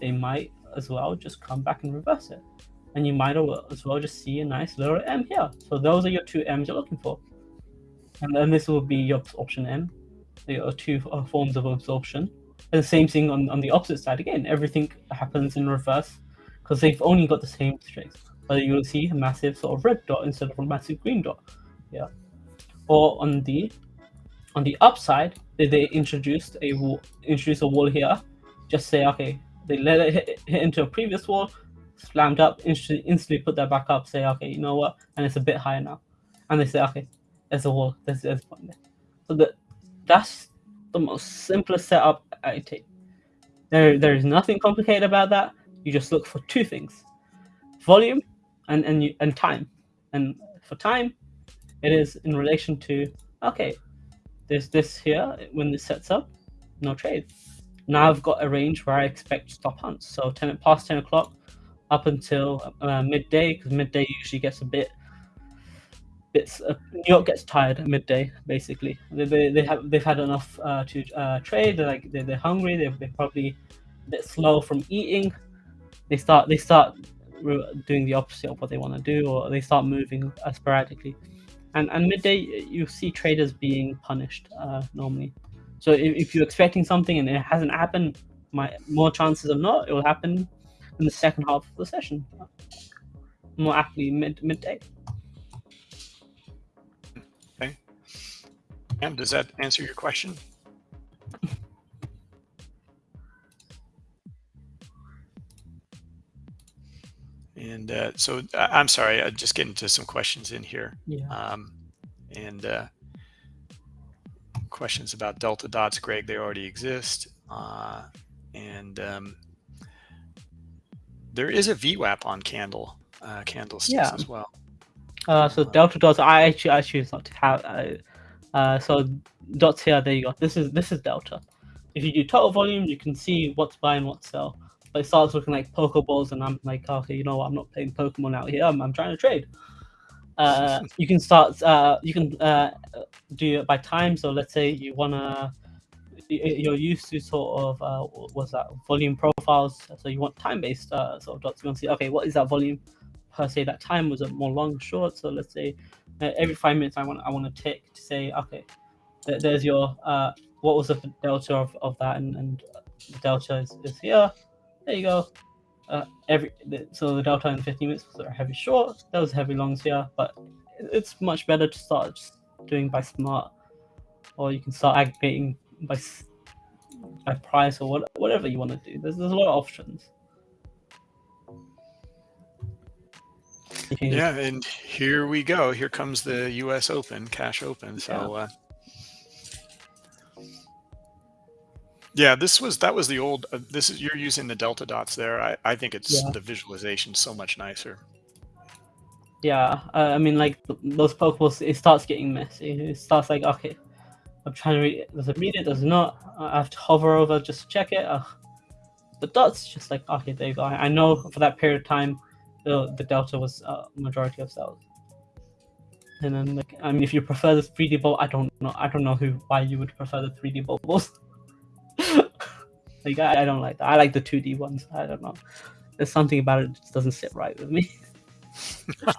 they might as well just come back and reverse it. And you might as well just see a nice little M here. So those are your two M's you're looking for. And then this will be your option M. There are two uh, forms of absorption. And the same thing on, on the opposite side. Again, everything happens in reverse because they've only got the same strings. But you'll see a massive sort of red dot instead of a massive green dot. Yeah. Or on the on the upside, they they introduced a wall, introduce a wall here. Just say, okay, they let it hit, hit into a previous wall, slammed up, instantly, instantly put that back up, say, okay, you know what, and it's a bit higher now. And they say, okay, there's a wall, there's, there's a point there. So the, that's the most simplest setup I take. There, there is nothing complicated about that. You just look for two things, volume and, and, you, and time. And for time, it is in relation to, okay, there's this here, when this sets up, no trade. Now I've got a range where I expect stop hunts. So 10 past 10 o'clock up until uh, midday, because midday usually gets a bit, bits. Uh, New York gets tired at midday, basically. They, they, they have they've had enough uh, to uh, trade. They're like they're, they're hungry. They're, they're probably a bit slow from eating. They start they start doing the opposite of what they want to do, or they start moving uh, sporadically and and midday you see traders being punished uh, normally. So if, if, you're expecting something and it hasn't happened, my more chances of not it will happen in the second half of the session, more aptly mid midday. Okay. And does that answer your question? And uh, so I'm sorry, I just getting to some questions in here. Yeah. Um, and uh, questions about delta dots, Greg, they already exist. Uh, and um, there is a VWAP on candle uh, candlesticks yeah. as well. Uh, so delta dots, I actually I choose not to have. Uh, uh, so dots here, there you go. This is this is delta. If you do total volume, you can see what's buy and what's sell but it starts looking like Pokeballs, and I'm like, okay, you know what? I'm not playing Pokemon out here. I'm, I'm trying to trade. Uh, you can start. Uh, you can uh, do it by time. So let's say you wanna. You're used to sort of uh, what's that volume profiles. So you want time-based uh, sort of dots. You want to see, okay, what is that volume per se? That time was it more long, short? So let's say uh, every five minutes I want I want to tick to say okay, th- there's your uh, what was the delta of, of that and, and the delta is, is here. There you go. Uh, every so the delta in 15 minutes was a heavy short. That was heavy longs here, but it's much better to start just doing by smart, or you can start aggregating by by price or what, whatever you want to do. There's there's a lot of options. Yeah, and here we go. Here comes the U.S. Open, Cash Open. So, yeah. Uh, yeah, this was that was the old. Uh, this is you're using the delta dots there. I I think it's yeah. the visualization so much nicer. Yeah, uh, I mean, like those pokeballs, it starts getting messy. It starts like, okay, I'm trying to read. Does it read it? Does it not? I have to hover over just to check it. Ugh. The dots just like, okay, there you go. I know for that period of time, the the delta was uh, majority of cells. And then, like, I mean, if you prefer the 3D ball, I don't know. I don't know who why you would prefer the 3D bubbles. like, I, I don't like that. I like the 2D ones. I don't know. There's something about it that just doesn't sit right with me.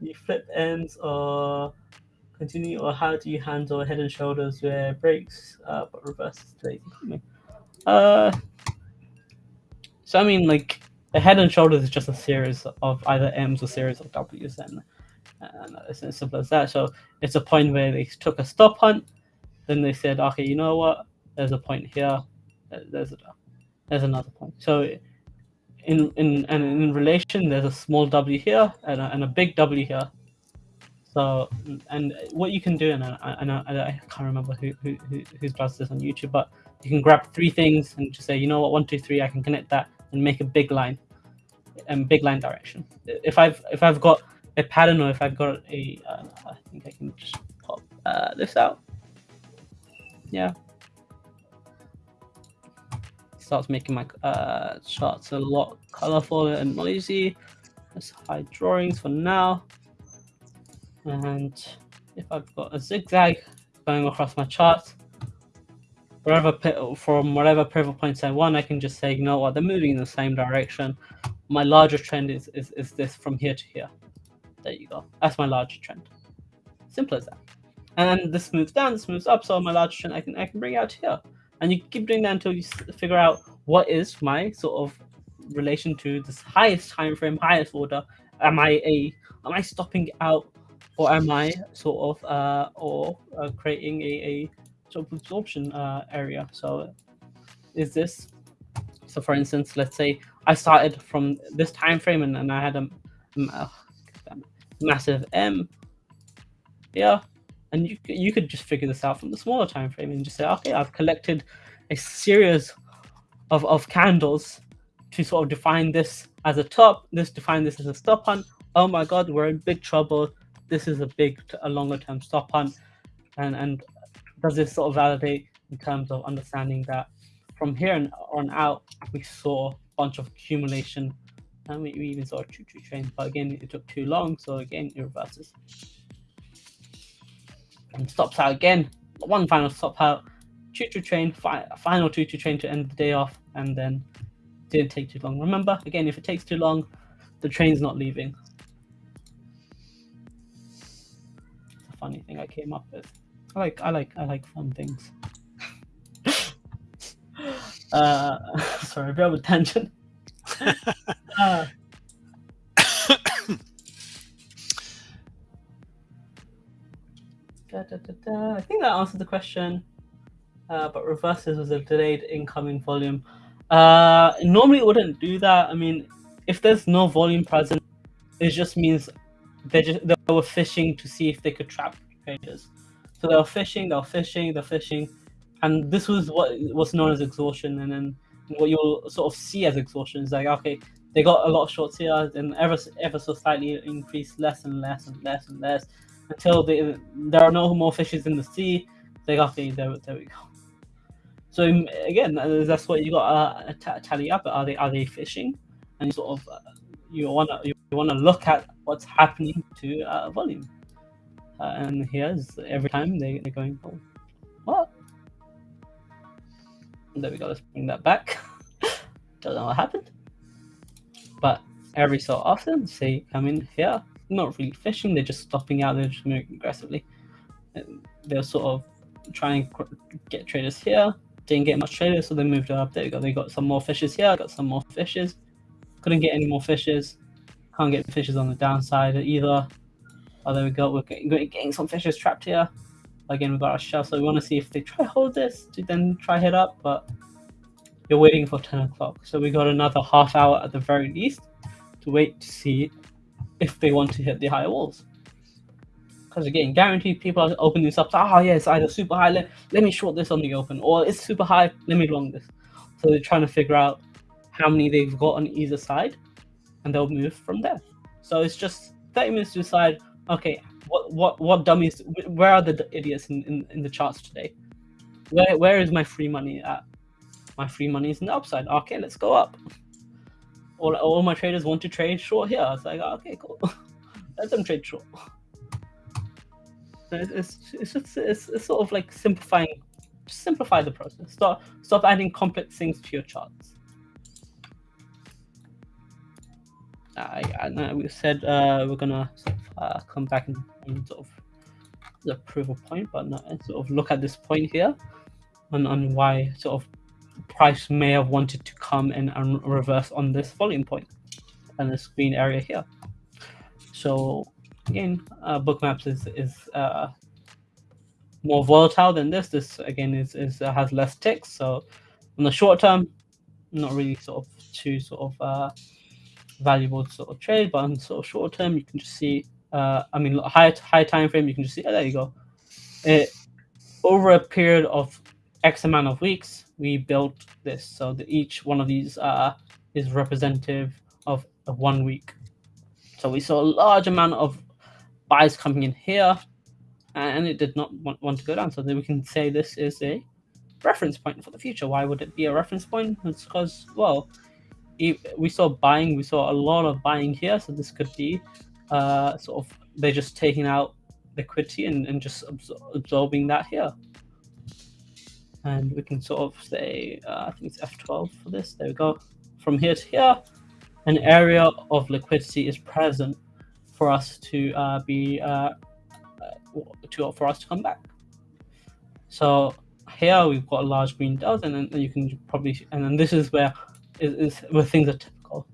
you flip ends or continue, or how do you handle head and shoulders where breaks uh, but reverses lazy Uh, so I mean, like a head and shoulders is just a series of either M's or series of W's, and, and it's as simple as that. So it's a point where they took a stop hunt, then they said, okay, you know what? There's a point here. There's there's another point. So in in and in relation, there's a small W here and a, and a big W here. So and what you can do, and I, and I, I can't remember who, who who does this on YouTube, but you can grab three things and just say, you know what, one, two, three, I can connect that and make a big line, and big line direction. If I've if I've got a pattern or if I've got a, uh, I think I can just pop uh, this out. Yeah, starts making my uh, charts a lot colorful and noisy. Let's hide drawings for now. And if I've got a zigzag going across my chart, wherever from whatever pivot points I want, I can just say, you know what, they're moving in the same direction. My larger trend is, is, is this from here to here. There you go. That's my larger trend. Simple as that. And this moves down, this moves up, so my larger trend I can I can bring out here. And you keep doing that until you figure out what is my sort of relation to this highest time frame, highest order. Am I a am I stopping out, or am I sort of uh, or uh, creating a, a sort of absorption uh, area? So is this so? For instance, let's say I started from this time frame and, and I had a, a massive M. Yeah, and you you could just figure this out from the smaller time frame and just say, okay, I've collected a series of, of candles to sort of define this as a top, this define this as a stop hunt. Oh my god, we're in big trouble. This is a big, a longer term stop hunt. And and does this sort of validate in terms of understanding that from here on out, we saw a bunch of accumulation and we, we even saw a choo choo train, but again, it took too long, so again, it reverses and stops out again. One final stop out, choo choo train, fi final choo choo train to end the day off, and then didn't take too long. Remember, again, if it takes too long, the train's not leaving. It's a funny thing I came up with. I like, I like, I like fun things. uh, sorry, a bit of a tangent. uh, Da, da, da, I think that answered the question. Uh, but reverses was a delayed incoming volume. Uh, normally it wouldn't do that. I mean, if there's no volume present, it just means they just they were fishing to see if they could trap traders. So they were fishing, they were fishing, they're fishing, and this was what was known as exhaustion. And then what you'll sort of see as exhaustion is like, okay, they got a lot of shorts here, and ever ever so slightly increased less and less and less and less until they, there are no more fishes in the sea. There, there we go. So again, uh, that's what you got to uh, tally up. Are they are they fishing? And you sort of uh, you wanna you wanna look at what's happening to uh, volume. Uh, and here's every time they, they're going, oh, what? There we go. Let's bring that back. Don't know what happened, but every so often. Say come in here, not really fishing. They're just stopping out. They're just moving aggressively. They're sort of trying to get traders here. Didn't get much traders, so they moved up. There you go. They got some more fishes here. Got some more fishes. Couldn't get any more fishes. Can't get fishes on the downside either. Oh, there we go. We're getting, some fishes trapped here. Again, we got our shell, so we want to see if they try hold this to then try hit up, but you're waiting for 10 o'clock. So we got another half hour at the very least to wait to see if they want to hit the higher walls. Because again, guaranteed people are opening this up. Oh yeah, it's either super high. Let, let me short this on the open, or it's super high. Let me long this. So they're trying to figure out how many they've got on either side, and they'll move from there. So it's just 30 minutes to decide. Okay, what what what dummies? Where are the idiots in, in, in the charts today? Where where is my free money at? My free money is in the upside. Okay, let's go up. All, all my traders want to trade short here. It's like okay, cool. Let them trade short. It's it's just it's, it's sort of like simplifying, simplify the process. Stop stop adding complex things to your charts. Uh, yeah, we said uh, we're gonna sort of, uh, come back and, sort of the of point, but not, sort of look at this point here, on on why sort of price may have wanted to come in and reverse on this volume point and this green area here. So again, uh, Bookmaps is is uh, more volatile than this. This again is is uh, has less ticks. So in the short term, not really sort of too sort of uh, valuable sort of trade, but on sort of short term, you can just see. Uh, I mean, high high time frame, you can just see. Oh, there you go. It over a period of X amount of weeks, we built this. So that each one of these uh, is representative of, one week. So we saw a large amount of buys coming in here, and it did not want, want to go down. So then we can say this is a reference point for the future. Why would it be a reference point? It's because, well, we saw buying, we saw a lot of buying here. So this could be uh, sort of, they're just taking out liquidity and, and just absor absorbing that here. And we can sort of say, uh, I think it's F12 for this. There we go. From here to here, an area of liquidity is present for us to uh, be uh, to for us to come back. So here we've got a large green dot, and then you can probably and then this is where is, is where things are typical.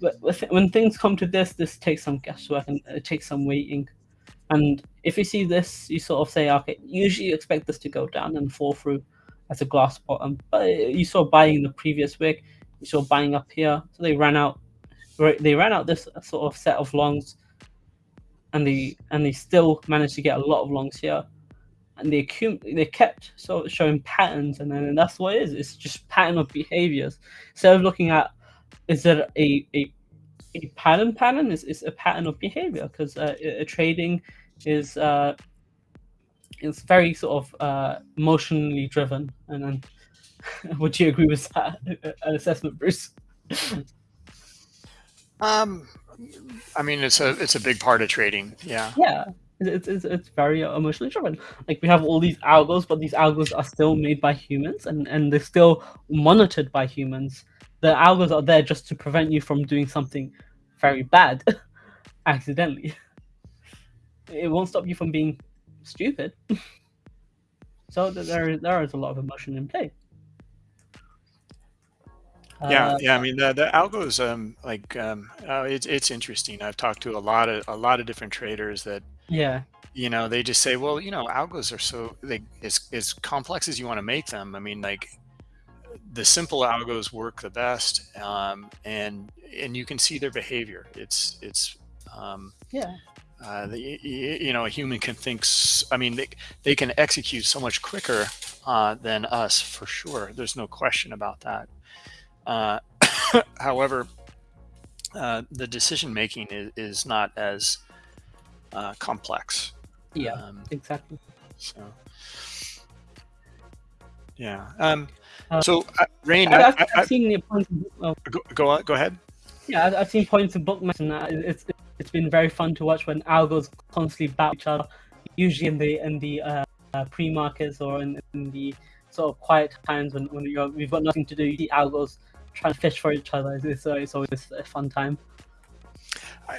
But when things come to this, this takes some guesswork and it takes some waiting. And if you see this, you sort of say, okay, usually you expect this to go down and fall through as a glass bottom. But you saw buying the previous week, you saw buying up here, so they ran out they ran out this sort of set of longs, and they and they still managed to get a lot of longs here, and they accum- they kept sort of showing patterns, and then and that's what it is. It's just pattern of behaviors. Instead of looking at is there a a, a pattern pattern is is a pattern of behavior because uh, a, trading is uh is very sort of uh emotionally driven and then would you agree with that assessment bruce um, I mean, it's a it's a big part of trading. Yeah. Yeah. It's, it's, it's very emotionally driven. Like we have all these algos, but these algos are still made by humans and, and they're still monitored by humans. The algos are there just to prevent you from doing something very bad accidentally. It won't stop you from being stupid. so there, there is a lot of emotion in play. Yeah, uh, yeah. I mean, the the algos, um, like, um, uh, it's it's interesting. I've talked to a lot of a lot of different traders that, yeah, you know, they just say, well, you know, algos are so they as as complex as you want to make them. I mean, like, the simple algos work the best, um, and and you can see their behavior. It's it's um, yeah. Uh, the, you know, a human can think. I mean, they they can execute so much quicker uh, than us for sure. There's no question about that. Uh, however, uh, the decision making is, is not as uh, complex. Yeah, um, exactly. So, yeah. Um, uh, so, uh, Rain, I, have seen the points. Of, go, go, on, go ahead. Yeah, I've, I've seen points of bookmaps and that. It's it's been very fun to watch when algos constantly battle each other. Usually in the in the uh, pre markets or in, in, the sort of quiet times when when you're, we've got nothing to do. You see algos trying to fish for each other. It's, uh, it's always a fun time.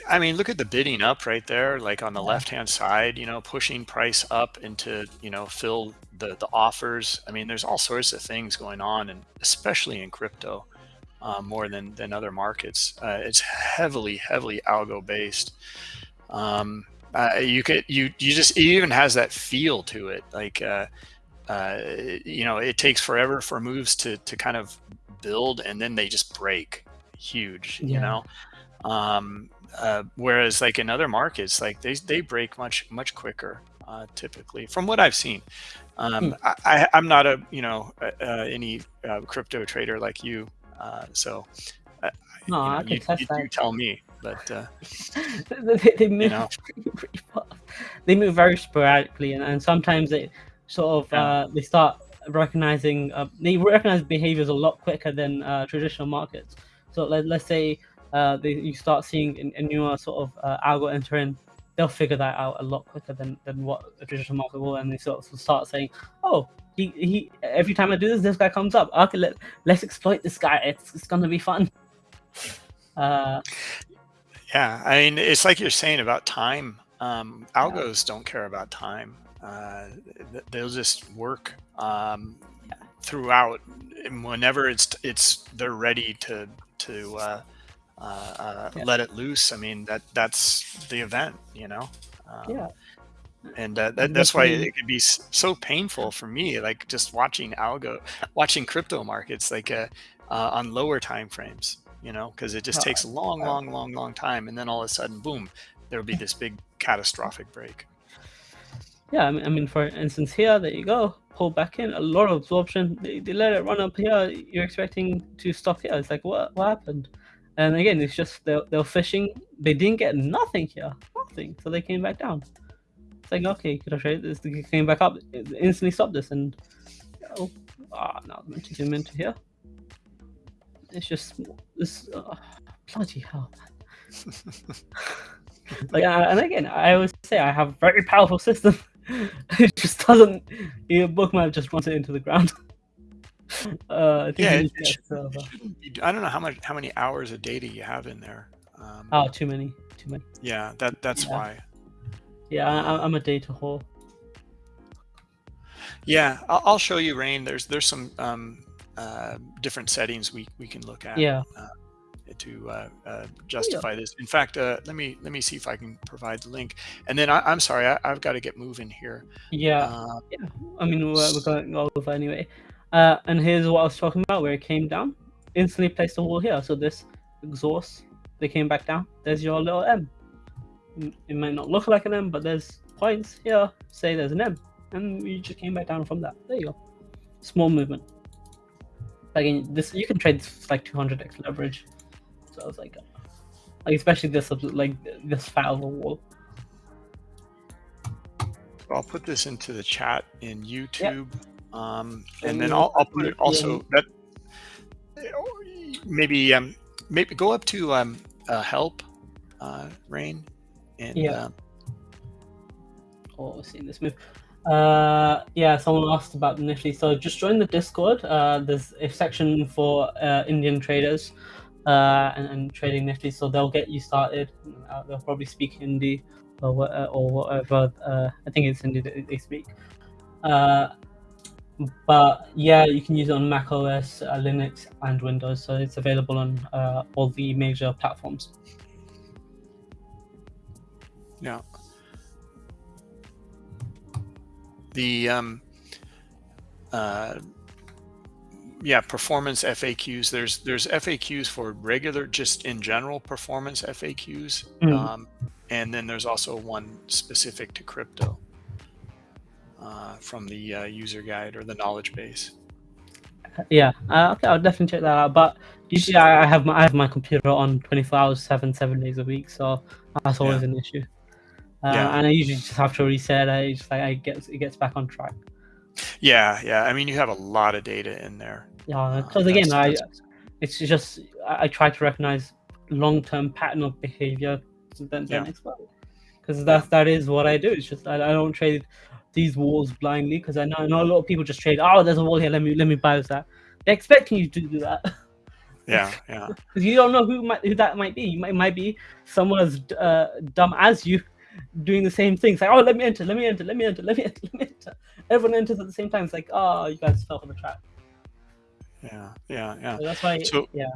I, mean, look at the bidding up right there, like on the left hand side, you know, pushing price up into, you know, fill the, the offers. I mean, there's all sorts of things going on, and especially in crypto, uh, more than, than other markets. Uh, it's heavily, heavily algo based. Um, uh, you could, you, you just, it even has that feel to it. Like, uh, uh, you know, it takes forever for moves to, to kind of build and then they just break huge, yeah. you know? Um, uh, whereas like in other markets, like they, they break much, much quicker, uh, typically from what I've seen. Um, hmm. I, am not a, you know, uh, uh any uh, crypto trader like you. Uh, so no, you, know, I can you, you, tell me, but they, they, move, you know. they move very sporadically and, and sometimes they sort of, yeah. they start recognizing, they recognize behaviors a lot quicker than traditional markets. So let, let's say uh, they, you start seeing a, newer sort of uh, algo entering, they'll figure that out a lot quicker than, than what a traditional market will, and they sort of start saying, "Oh, he, he every time I do this, this guy comes up. Okay, let let's exploit this guy. It's it's gonna be fun." Uh, yeah, I mean, it's like you're saying about time. Um, algos yeah. don't care about time. Uh, they'll just work um, yeah. throughout. And whenever it's it's they're ready to to uh, uh, uh, yeah. let it loose. I mean, that that's the event, you know? Um, yeah. And uh, that, that's why it could be so painful for me, like just watching algo, watching crypto markets, like uh, uh, on lower time frames, you know, because it just takes a long, long, long, long time. And then all of a sudden, boom, there will be this big catastrophic break. Yeah, I mean, I mean, for instance, here, there you go, pull back in, a lot of absorption. They, they let it run up here. You're expecting to stop here. It's like, what, what happened? And again, it's just they're, they're fishing. They didn't get nothing here, nothing. So they came back down. It's like, okay, could I trade this? They came back up, instantly stopped this. And, oh, ah, now I'm meant to zoom into here. It's just, this, uh, bloody hell, like, uh, and again, I always say I have a very powerful system. it just doesn't, your bookmap just runs it into the ground. Uh, yeah, it, it should, be, I don't know how much how many hours of data you have in there. Um, oh, too many, too many. Yeah, that that's yeah. why. Yeah, I, am a data whore. Yeah, I'll, I'll, show you, Rain. There's there's some um, uh, different settings we we can look at. Yeah. Uh, to uh, uh, justify yeah. this. In fact, uh, let me let me see if I can provide the link. And then I, am sorry, I, have got to get moving here. Yeah, uh, yeah. I mean, we're, we're going over anyway. Uh, and here's what I was talking about, where it came down. Instantly placed a wall here. So this exhaust, they came back down. There's your little M. It might not look like an M, but there's points here. Say there's an M, and you just came back down from that. There you go. Small movement. Again, this you can trade this like 200x leverage. So I was like, like especially this like this fat of a wall. I'll put this into the chat in YouTube. Yep. Um, and then I'll, I'll put it also that maybe um, maybe go up to um, uh, help uh, rain and yeah. Um, oh, seeing this move. Uh, yeah, someone asked about Nifty. So just join the Discord. Uh, there's a section for uh, Indian traders uh, and, and trading Nifty, so they'll get you started. Uh, they'll probably speak Hindi or, or whatever. Uh, I think it's Hindi that they speak. Uh, but yeah, you can use it on Mac OS, uh, Linux, and Windows. So it's available on uh, all the major platforms. Yeah. The um, uh, yeah, performance FAQs. There's there's FAQs for regular, just in general performance FAQs, mm. um, and then there's also one specific to crypto uh, from the uh, user guide or the knowledge base. Yeah, uh, okay, I'll definitely check that out. But usually, I have my I have my computer on 24 hours, seven seven days a week, so that's always yeah. an issue. Uh, yeah. and I usually just have to reset it. It's like I get it gets back on track. Yeah, yeah. I mean, you have a lot of data in there. Yeah, because uh, again, I it's just I, I, try to recognize long-term pattern of behavior then, then yeah. because that's that is what I do. It's just I, I don't trade these walls blindly because I know, I know a lot of people just trade. Oh, there's a wall here. Let me let me buy that. They're expecting you to do that. Yeah, yeah. Because you don't know who might who that might be. You might might be someone as uh, dumb as you, doing the same thing. It's like, oh, let me enter, let me enter, let me enter, let me enter, let me enter. Everyone enters at the same time. It's like, oh, you guys fell for the trap. Yeah, yeah, yeah. So that's why. So- yeah.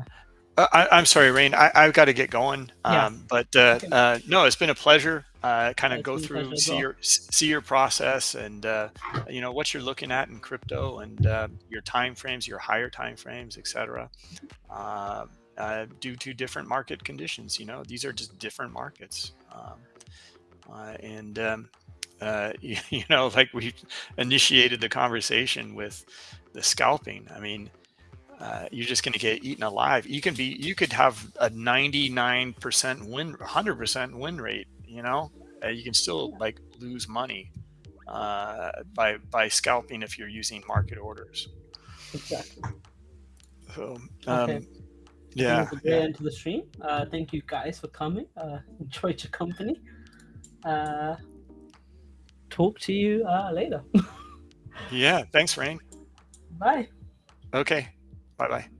Uh, I, I'm sorry, Rain. I, I've got to get going. Yeah. Um, but uh, Okay. uh, no, it's been a pleasure. Uh, kind of go through, see well. your see your process, and uh, you know what you're looking at in crypto, and uh, your time frames, your higher time frames, etc. Uh, uh, due to different market conditions, you know, these are just different markets, um, uh, and um, uh, you, you know, like we initiated the conversation with the scalping. I mean, uh, you're just going to get eaten alive. You can be, you could have a 99% win, 100% win rate. You know, uh, you can still like lose money uh, by by scalping if you're using market orders. Exactly. So, um, Okay. yeah, a yeah, end to the stream. Uh, thank you guys for coming. Uh, enjoyed your company. Uh, talk to you uh, later. yeah. Thanks, Rain. Bye. Okay, bye bye.